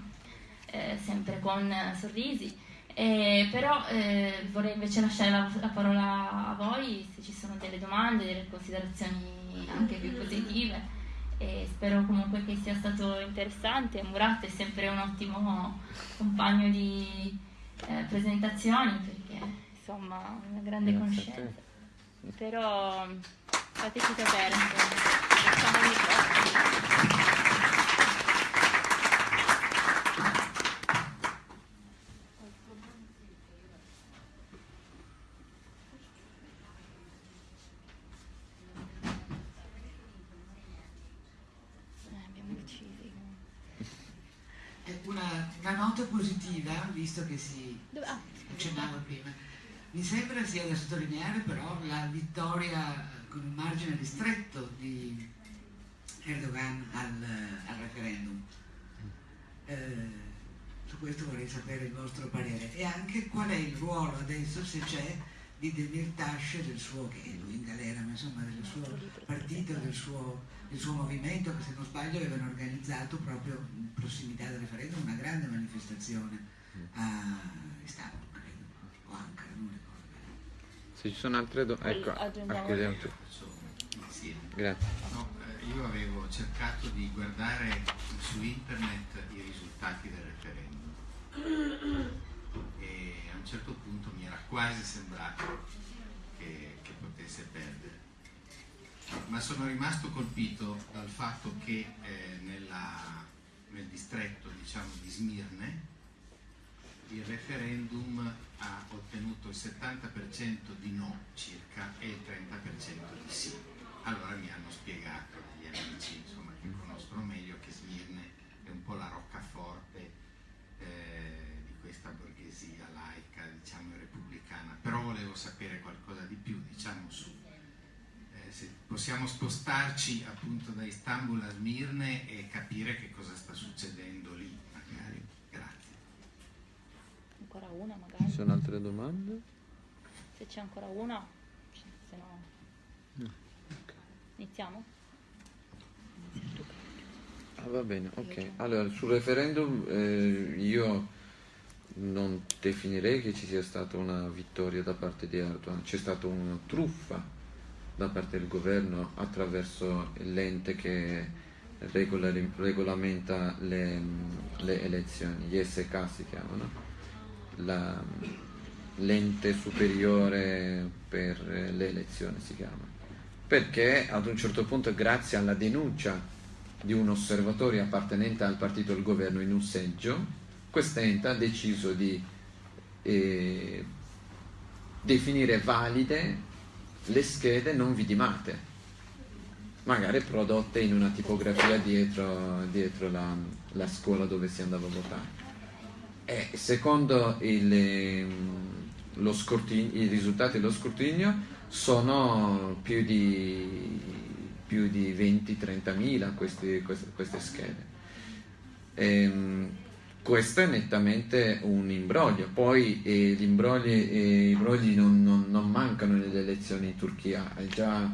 eh, sempre con sorrisi. Eh, però eh, vorrei invece lasciare la, la, parola a voi se ci sono delle domande, delle considerazioni anche più positive e spero comunque che sia stato interessante. Murat è sempre un ottimo compagno di eh, presentazioni perché insomma una grande conoscenza però fateci sapere facciamo cosa Una, una, nota positiva, visto che si ah, accennava prima, mi sembra sia da sottolineare però la vittoria con un margine ristretto di Erdogan al, al referendum. Eh, su questo vorrei sapere il vostro parere e anche qual è il ruolo adesso, se c'è, di Demirtas, del suo, che è lui in galera, ma insomma del suo partito, del suo, del suo movimento, che se non sbaglio avevano organizzato proprio in prossimità del referendum una grande manifestazione a Istanbul. Se ci sono altre domande, ecco, acchiudiamo tu. Grazie. No, eh, io avevo cercato di guardare su internet i risultati del referendum e a un certo punto mi era quasi sembrato che, che potesse perdere. Ma sono rimasto colpito dal fatto che eh, nella, nel distretto diciamo, di Smirne il referendum ha ottenuto il 70% di no circa e il 30% di sì. Allora mi hanno spiegato gli amici insomma, che conoscono meglio che Smirne è un po' la roccaforte eh, di questa borghesia laica, diciamo repubblicana, però volevo sapere qualcosa di più, diciamo su. Eh, se possiamo spostarci appunto da Istanbul a Smirne e capire che cosa sta succedendo ancora una magari. Ci sono altre domande? Se c'è ancora una, se no... no. Okay. Iniziamo? Ah, va bene, ok. Allora, sul referendum eh, io non definirei che ci sia stata una vittoria da parte di Erdogan, c'è stata una truffa da parte del governo attraverso l'ente che regolamenta le, le elezioni, gli SK si chiamano l'ente superiore per le elezioni si chiama. Perché ad un certo punto grazie alla denuncia di un osservatore appartenente al partito del governo in un seggio quest'ente ha deciso di eh, definire valide le schede non vidimate magari prodotte in una tipografia dietro, dietro la, la scuola dove si andava a votare e secondo il, ehm, i risultati dello scrutinio sono più di più di 20-30 mila queste, queste, schede. Ehm, questo è nettamente un imbroglio, poi eh, gli imbrogli, eh, imbrogli non, non, non, mancano nelle elezioni in Turchia, già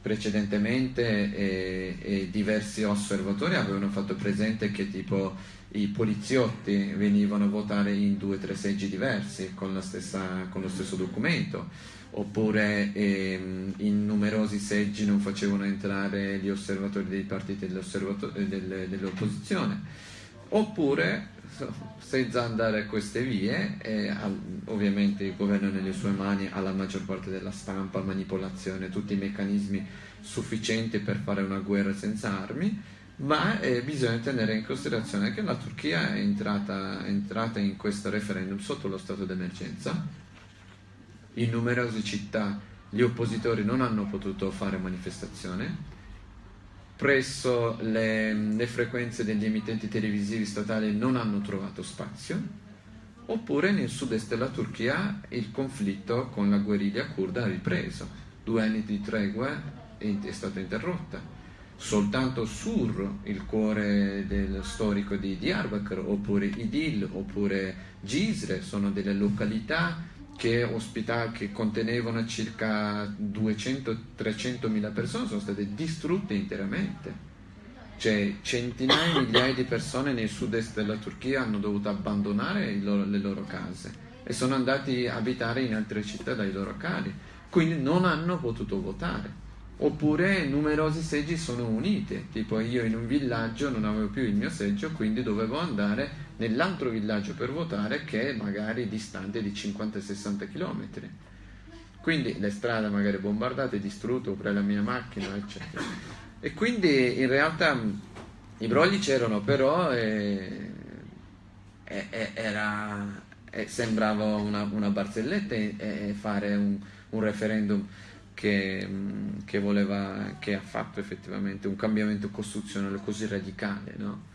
precedentemente eh, diversi osservatori avevano fatto presente che tipo i poliziotti venivano a votare in due o tre seggi diversi con, stessa, con, lo stesso documento, oppure ehm, in numerosi seggi non facevano entrare gli osservatori dei partiti delle, dell'opposizione, oppure senza andare a queste vie, e al, ovviamente il governo nelle sue mani ha la maggior parte della stampa, manipolazione, tutti i meccanismi sufficienti per fare una guerra senza armi, ma eh, bisogna tenere in considerazione che la Turchia è entrata, è entrata in questo referendum sotto lo stato d'emergenza, in numerose città gli oppositori non hanno potuto fare manifestazione, presso le, le, frequenze degli emittenti televisivi statali non hanno trovato spazio, oppure nel sud-est della Turchia il conflitto con la guerriglia kurda ha ripreso, due anni di tregua è, è stata interrotta. Soltanto Sur, il cuore del storico di Diyarbakir, oppure Idil, oppure Gisre, sono delle località che, ospita- che contenevano circa 200-300 mila persone sono state distrutte interamente. Cioè centinaia di migliaia di persone nel sud-est della Turchia hanno dovuto abbandonare loro, le loro case e sono andati a abitare in altre città dai loro cari, quindi non hanno potuto votare. Oppure numerosi seggi sono uniti, tipo io in un villaggio non avevo più il mio seggio, quindi dovevo andare nell'altro villaggio per votare che è magari distante di 50-60 km. Quindi le strade magari bombardate, distrutte, oppure la mia macchina, eccetera. E quindi in realtà i brogli c'erano, però eh, eh, era, eh, sembrava una, una barzelletta fare un, un referendum che, che, voleva, che ha fatto effettivamente un cambiamento costituzionale così radicale, no?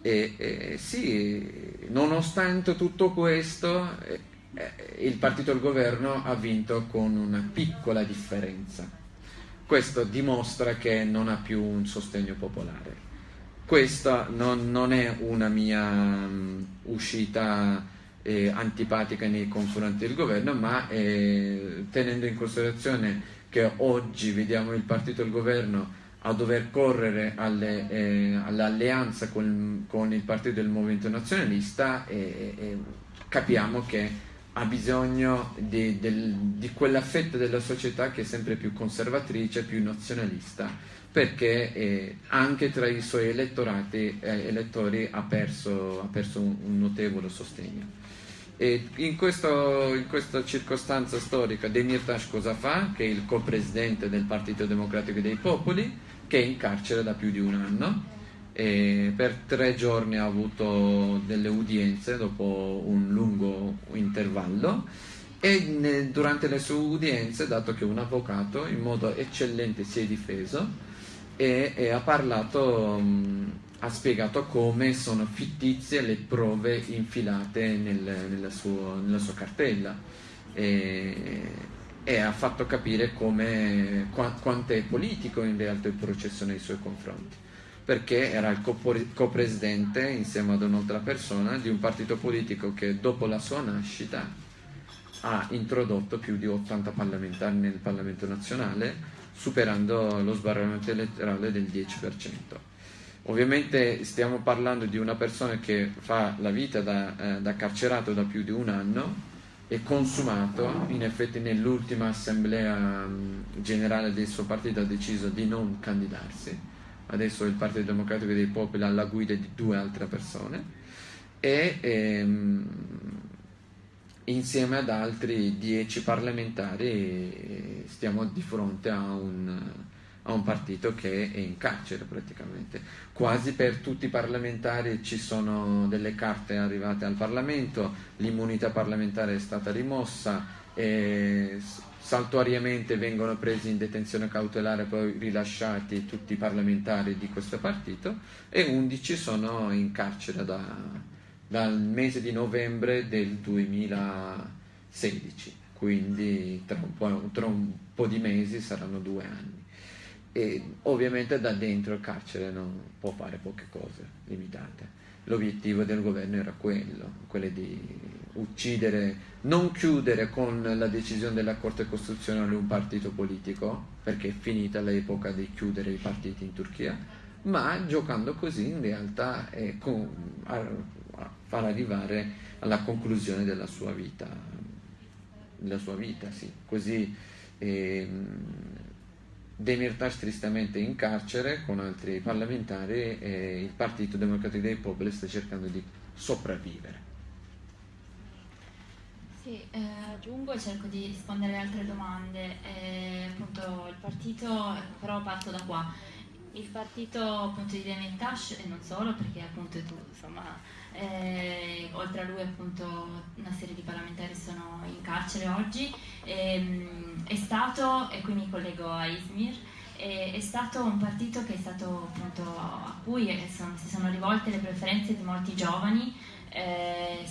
E, e, sì, nonostante tutto questo, eh, eh, il partito del governo ha vinto con una piccola differenza. Questo dimostra che non ha più un sostegno popolare. Questa non, non è una mia um, uscita eh, antipatica nei confronti del governo, ma eh, tenendo in considerazione che oggi vediamo il partito del governo a dover correre eh, all'alleanza con, con, il partito del movimento nazionalista e, e capiamo che ha bisogno di, del, di, quella fetta della società che è sempre più conservatrice, più nazionalista, perché eh, anche tra i suoi elettorati, eh, elettori ha perso, ha perso un, un, notevole sostegno. E in, questo, in, questa circostanza storica Demirtas cosa fa? Che è il co-presidente del Partito Democratico dei Popoli, che è in carcere da più di un anno. E per tre giorni ha avuto delle udienze dopo un lungo intervallo e durante le sue udienze, dato che un avvocato in modo eccellente si è difeso e, e ha parlato, mh, ha spiegato come sono fittizie le prove infilate nel, nella, suo, nella, sua cartella. E, e ha fatto capire come, quanto è politico in realtà il processo nei suoi confronti perché era il copresidente insieme ad un'altra persona di un partito politico che dopo la sua nascita ha introdotto più di 80 parlamentari nel Parlamento nazionale superando lo sbarramento elettorale del 10%. Ovviamente stiamo parlando di una persona che fa la vita da, eh, da carcerato da più di un anno e consumato, in effetti nell'ultima assemblea generale del suo partito ha deciso di non candidarsi, adesso il Partito Democratico dei Popoli ha la guida di due altre persone e ehm, insieme ad altri dieci parlamentari stiamo di fronte a un a un partito che è in carcere praticamente. Quasi per tutti i parlamentari ci sono delle carte arrivate al Parlamento, l'immunità parlamentare è stata rimossa, e saltuariamente vengono presi in detenzione cautelare poi rilasciati tutti i parlamentari di questo partito e 11 sono in carcere da, dal mese di novembre del 2016, quindi tra un po', tra un po di mesi saranno due anni. E ovviamente da dentro il carcere non può fare poche cose limitate. L'obiettivo del governo era quello, quello di uccidere, non chiudere con la decisione della Corte Costituzionale un partito politico, perché è finita l'epoca di chiudere i partiti in Turchia, ma giocando così in realtà è con, a, a far arrivare alla conclusione della sua vita, della sua vita, sì. Così eh, Demirtas tristemente in carcere con altri parlamentari e il Partito Democratico dei Popoli sta cercando di sopravvivere. Sì, eh, aggiungo e cerco di rispondere alle altre domande. Eh, appunto il partito, però parto da qua. Il partito appunto di Demirtas e non solo, perché appunto tu, insomma, eh, oltre a lui appunto una serie di parlamentari sono in carcere oggi, ehm, è stato, e qui mi collego a Izmir, è, è stato un partito stato appunto a cui sono, si sono rivolte le preferenze di molti giovani, eh,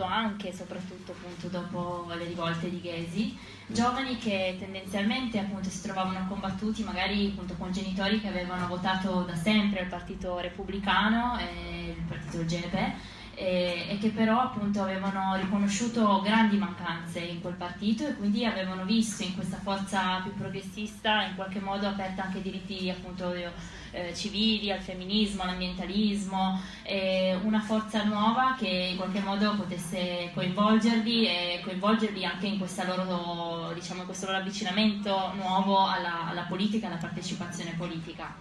soprattutto anche soprattutto appunto dopo le rivolte di Ghesi, giovani che tendenzialmente appunto si trovavano combattuti magari appunto con genitori che avevano votato da sempre il partito repubblicano e il partito GEPE e, e, che però appunto avevano riconosciuto grandi mancanze in quel partito e quindi avevano visto in questa forza più progressista in qualche modo aperta anche diritti appunto eh, civili, al femminismo, all'ambientalismo, eh, una forza nuova che in qualche modo potesse coinvolgerli e coinvolgerli anche in, loro, diciamo, questo loro avvicinamento nuovo alla, alla politica, alla partecipazione politica.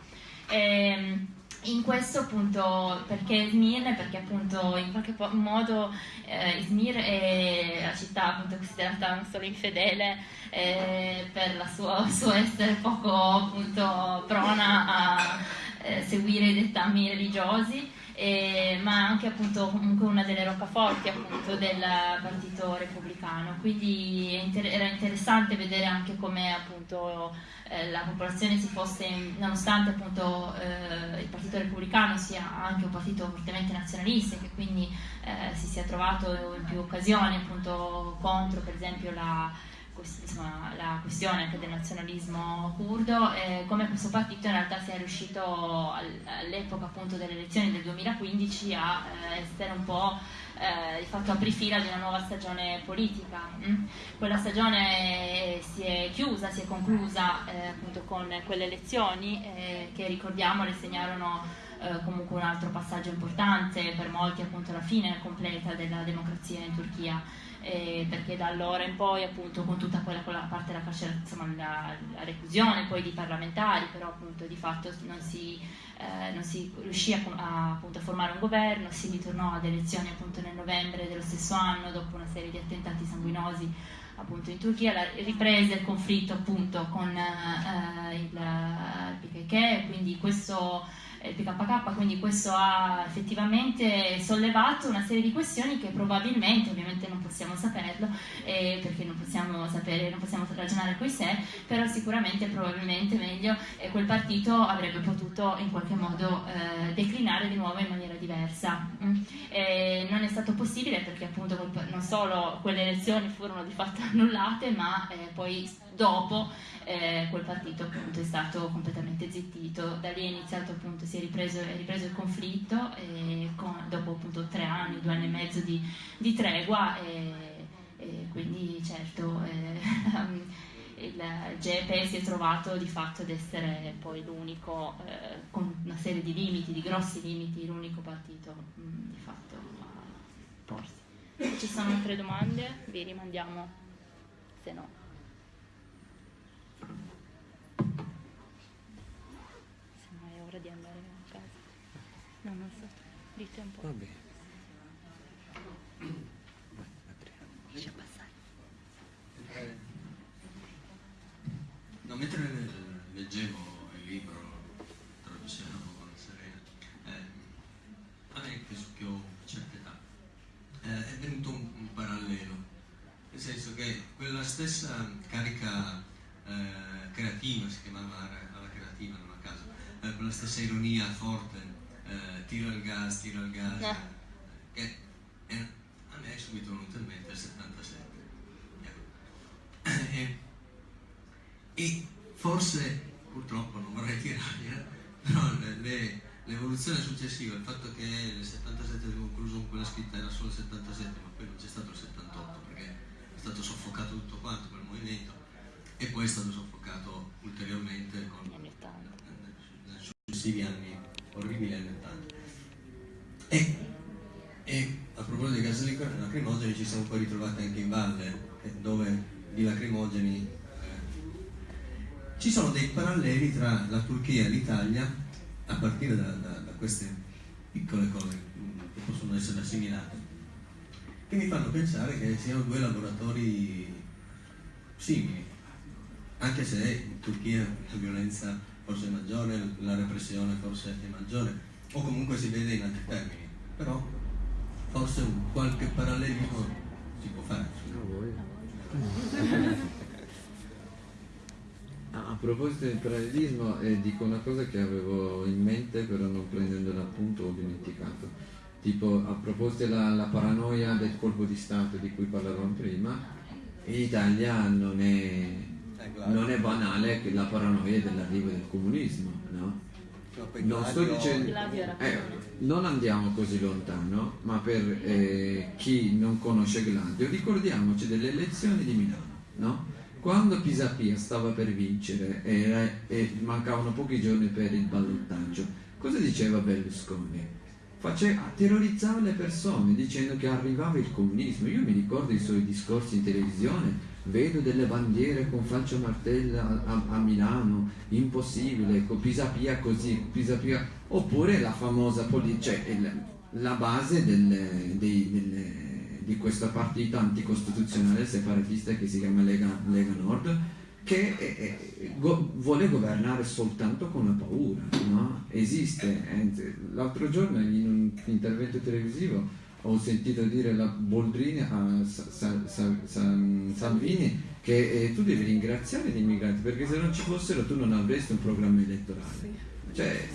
E, ehm, in questo appunto perché Izmir perché appunto in qualche modo eh, Izmir è la città appunto considerata non solo infedele eh, per sua, suo essere poco appunto prona a eh, seguire i dettami religiosi eh, ma anche appunto comunque una delle roccaforti appunto del partito repubblicano. Quindi inter era interessante vedere anche come appunto eh, la popolazione si fosse, nonostante appunto eh, il Partito Repubblicano sia anche un partito fortemente nazionalista e che quindi eh, si sia trovato in più occasioni appunto contro per esempio la, insomma, la questione anche del nazionalismo curdo, eh, come questo partito in realtà sia riuscito all'epoca appunto delle elezioni del 2015 a eh, essere un po' eh, di fatto aprifila di una nuova stagione politica. Mm? Quella stagione si è chiusa, si è conclusa eh, appunto con quelle elezioni eh, che ricordiamo le segnarono eh, comunque un altro passaggio importante per molti appunto la fine completa della democrazia in Turchia. Eh, perché da allora in poi appunto con tutta quella, quella parte della carcere, insomma la, la, reclusione poi di parlamentari, però appunto di fatto non si eh, non si riuscì a, a, appunto, a, formare un governo, si ritornò ad elezioni appunto nel novembre dello stesso anno dopo una serie di attentati sanguinosi appunto in Turchia, la, riprese il conflitto appunto con eh, il, il PKK, quindi questo PKK, quindi questo ha effettivamente sollevato una serie di questioni che probabilmente, ovviamente non possiamo saperlo, eh, perché non possiamo sapere, non possiamo ragionare coi sé, però sicuramente probabilmente meglio eh, quel partito avrebbe potuto in qualche modo eh, declinare di nuovo in maniera diversa. Mm. non è stato possibile perché appunto non solo quelle elezioni furono di fatto annullate, ma eh, poi dopo eh, quel partito appunto è stato completamente zittito, da lì è iniziato appunto, si è ripreso, è ripreso il conflitto con, dopo appunto tre anni, due anni e mezzo di, di tregua quindi certo eh, il GEPE si è trovato di fatto ad essere poi l'unico, eh, con una serie di limiti, di grossi limiti, l'unico partito mh, mm, di fatto a porsi. Ci sono altre domande vi rimandiamo, se no. No, non so. Dite un po'. Va bene. Lascia passare. No, mentre leggevo il libro Traduzione con Serena, eh, a me penso che ho una certa età, eh, è venuto un, un, parallelo, nel senso che quella stessa carica eh, creativa, si chiamava alla creativa, non a caso, eh, quella stessa ironia forte eh, tiro il gas, tiro il gas, no. che è, a me è subito venuto in mente il 77. Ecco. E, e forse purtroppo non vorrei tirare, però l'evoluzione successiva, il fatto che nel 77 avevo concluso con quella scritta era solo il 77, ma poi non c'è stato il 78 perché è stato soffocato tutto quanto quel movimento e poi è stato soffocato ulteriormente con, successivi anni orribili anni 80. E, e a proposito dei gas lacrimogeni ci siamo poi ritrovati anche in valle, dove di lacrimogeni eh, ci sono dei paralleli tra la Turchia e l'Italia a partire da, da, da queste piccole cose che possono essere assimilate, che mi fanno pensare che siano due laboratori simili, anche se in Turchia la violenza forse è maggiore, la repressione forse è maggiore, o comunque si vede in altri termini, però forse qualche parallelismo si può fare. A proposito del parallelismo, eh, dico una cosa che avevo in mente, però non prendendo l'appunto ho dimenticato. Tipo, a proposito della paranoia del colpo di Stato di cui parlavamo prima, in Italia non è, non è banale che la paranoia dell'arrivo del comunismo, no? Non sto dicendo... Eh, non andiamo così lontano, ma per eh, chi non conosce Gladio, ricordiamoci delle elezioni di Milano, no? Quando Pisapia stava per vincere e, e mancavano pochi giorni per il ballottaggio, cosa diceva Berlusconi? Faceva, terrorizzava le persone dicendo che arrivava il comunismo. Io mi ricordo i suoi discorsi in televisione, vedo delle bandiere con falcio martella a, a, Milano, impossibile, con Pisapia così, Pisapia... Oppure la famosa cioè la base delle, dei, delle di questa partita anticostituzionale separatista che si chiama Lega, Lega Nord, che è, è, go, vuole governare soltanto con la paura. No? Esiste. L'altro giorno in un intervento televisivo ho sentito dire la Boldrini a Sa, Sa, Sa, Salvini che eh, tu devi ringraziare gli immigrati perché se non ci fossero tu non avresti un programma elettorale. Cioè,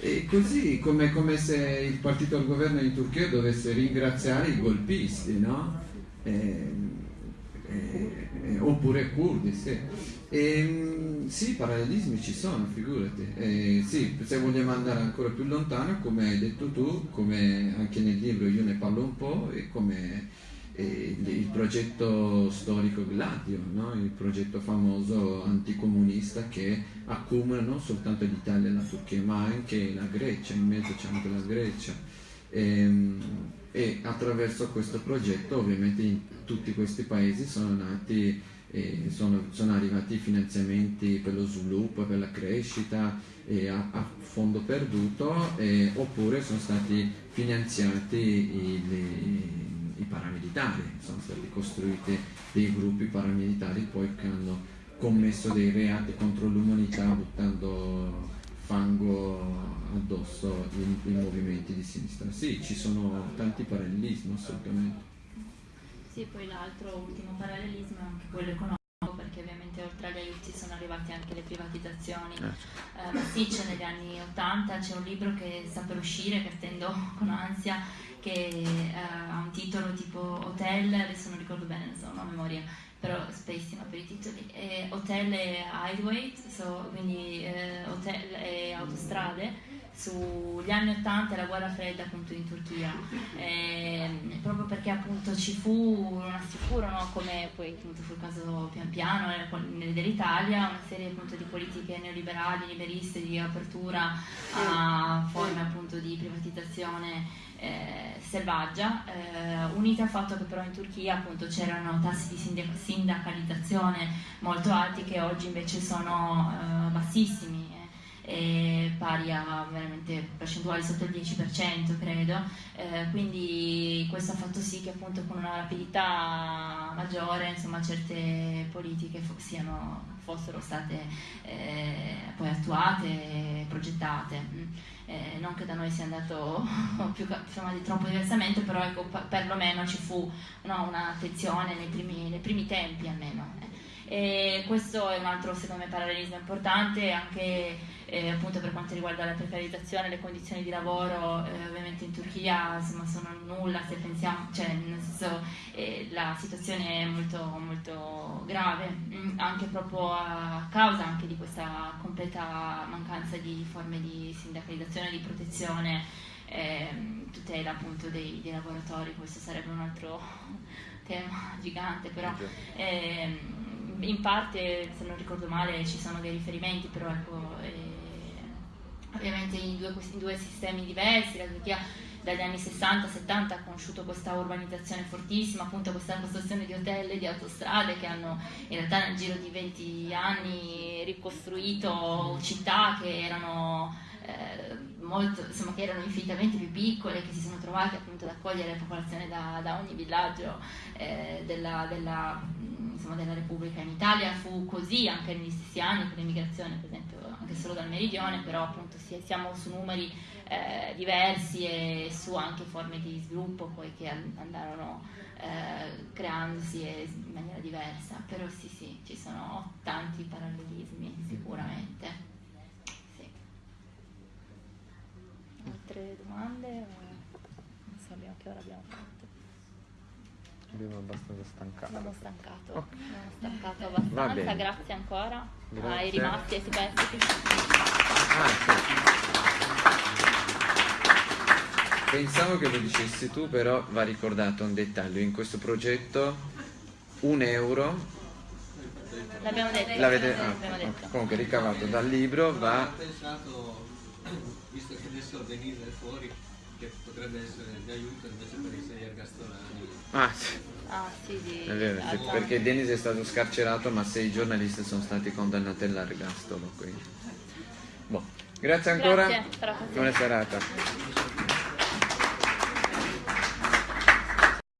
e così come, come, se il partito al governo in Turchia dovesse ringraziare i golpisti, no? E, e, e, oppure curdi, sì. E, sì, parallelismi ci sono, figurati. E, sì, se vogliamo andare ancora più lontano, come hai detto tu, come anche nel libro io ne parlo un po', e come il progetto storico Gladio, no? il progetto famoso anticomunista che accumula non soltanto l'Italia e la Turchia ma anche la Grecia, in mezzo c'è anche la Grecia. E, ehm, e, attraverso questo progetto ovviamente in tutti questi paesi sono nati eh, sono, sono, arrivati finanziamenti per lo sviluppo, per la crescita a, a, fondo perduto eh, oppure sono stati finanziati i, le, i paramilitari, sono stati costruiti dei gruppi paramilitari poi che hanno commesso dei reati contro l'umanità buttando fango addosso ai movimenti di sinistra. Sì, ci sono tanti parallelismi assolutamente. Sì, poi l'altro ultimo parallelismo è anche quello economico perché ovviamente oltre agli aiuti sono arrivate anche le privatizzazioni. Eh, certo. massicce negli anni 80, c'è un libro che sta per uscire, che attendo con ansia, che uh, ha un titolo tipo Hotel, adesso non ricordo bene, non a memoria, però spessima per i titoli, e Hotel e Highway, so, quindi eh, hotel e autostrade, sugli anni 80 e la guerra fredda appunto in Turchia, eh, proprio perché appunto ci fu, non assicuro, no, come poi appunto fu il caso pian piano dell'Italia, una serie appunto di politiche neoliberali, liberiste, di apertura a forme appunto di privatizzazione eh, selvaggia, eh, unita al fatto che però in Turchia appunto c'erano tassi di sindacalizzazione molto alti che oggi invece sono eh, bassissimi, eh, pari a veramente percentuali sotto il 10% credo, eh, quindi questo ha fatto sì che appunto con una rapidità maggiore insomma, certe politiche siano, fossero state eh, poi attuate e progettate eh, non che da noi sia andato più insomma, di troppo diversamente, però ecco, perlomeno ci fu no, un'attenzione nei, nei primi, tempi almeno. E questo è un altro secondo me parallelismo importante anche eh, appunto per quanto riguarda la precarizzazione, le condizioni di lavoro eh, ovviamente in Turchia insomma, sono nulla se pensiamo, cioè nel senso eh, la situazione è molto, molto grave, mm, anche proprio a causa anche di questa completa mancanza di forme di sindacalizzazione, di protezione, ehm, tutela appunto dei, dei lavoratori, questo sarebbe un altro tema gigante, però ehm, in parte, se non ricordo male, ci sono dei riferimenti, però ecco, eh, ovviamente in due, in due sistemi diversi, la Turchia dagli anni 60-70 ha conosciuto questa urbanizzazione fortissima, appunto questa costruzione di hotel e di autostrade che hanno in realtà nel giro di 20 anni ricostruito città che erano, eh, molto, insomma, che erano infinitamente più piccole, che si sono trovate appunto ad accogliere la popolazione da, da ogni villaggio eh, della, della, insomma, della Repubblica. In Italia fu così anche negli stessi anni con l'immigrazione, per esempio anche solo dal meridione, però appunto siamo su numeri eh, diversi e su anche forme di sviluppo poi che andarono eh, creandosi in maniera diversa, però sì sì, ci sono tanti parallelismi sicuramente. Sì. Altre domande? Non so che ora abbiamo. Abbiamo abbastanza stancato. Abbiamo stancato, okay. abbiamo stancato abbastanza, grazie ancora grazie. ai rimasti ai superstiti. Ah, sì. Pensavo che lo dicessi tu, però va ricordato un dettaglio. In questo progetto un euro L'abbiamo detto. L'avete, ah, detto. Comunque ricavato dal libro va... Ho pensato, visto che adesso Denise è fuori, che potrebbe essere di aiuto invece per i sei ergastolani. Ah, sì. Ah, sì, di... Vero, sì, perché Denis è stato scarcerato ma sei giornalisti sono stati condannati all'ergastolo. Boh. Grazie ancora. Grazie, Buona serata.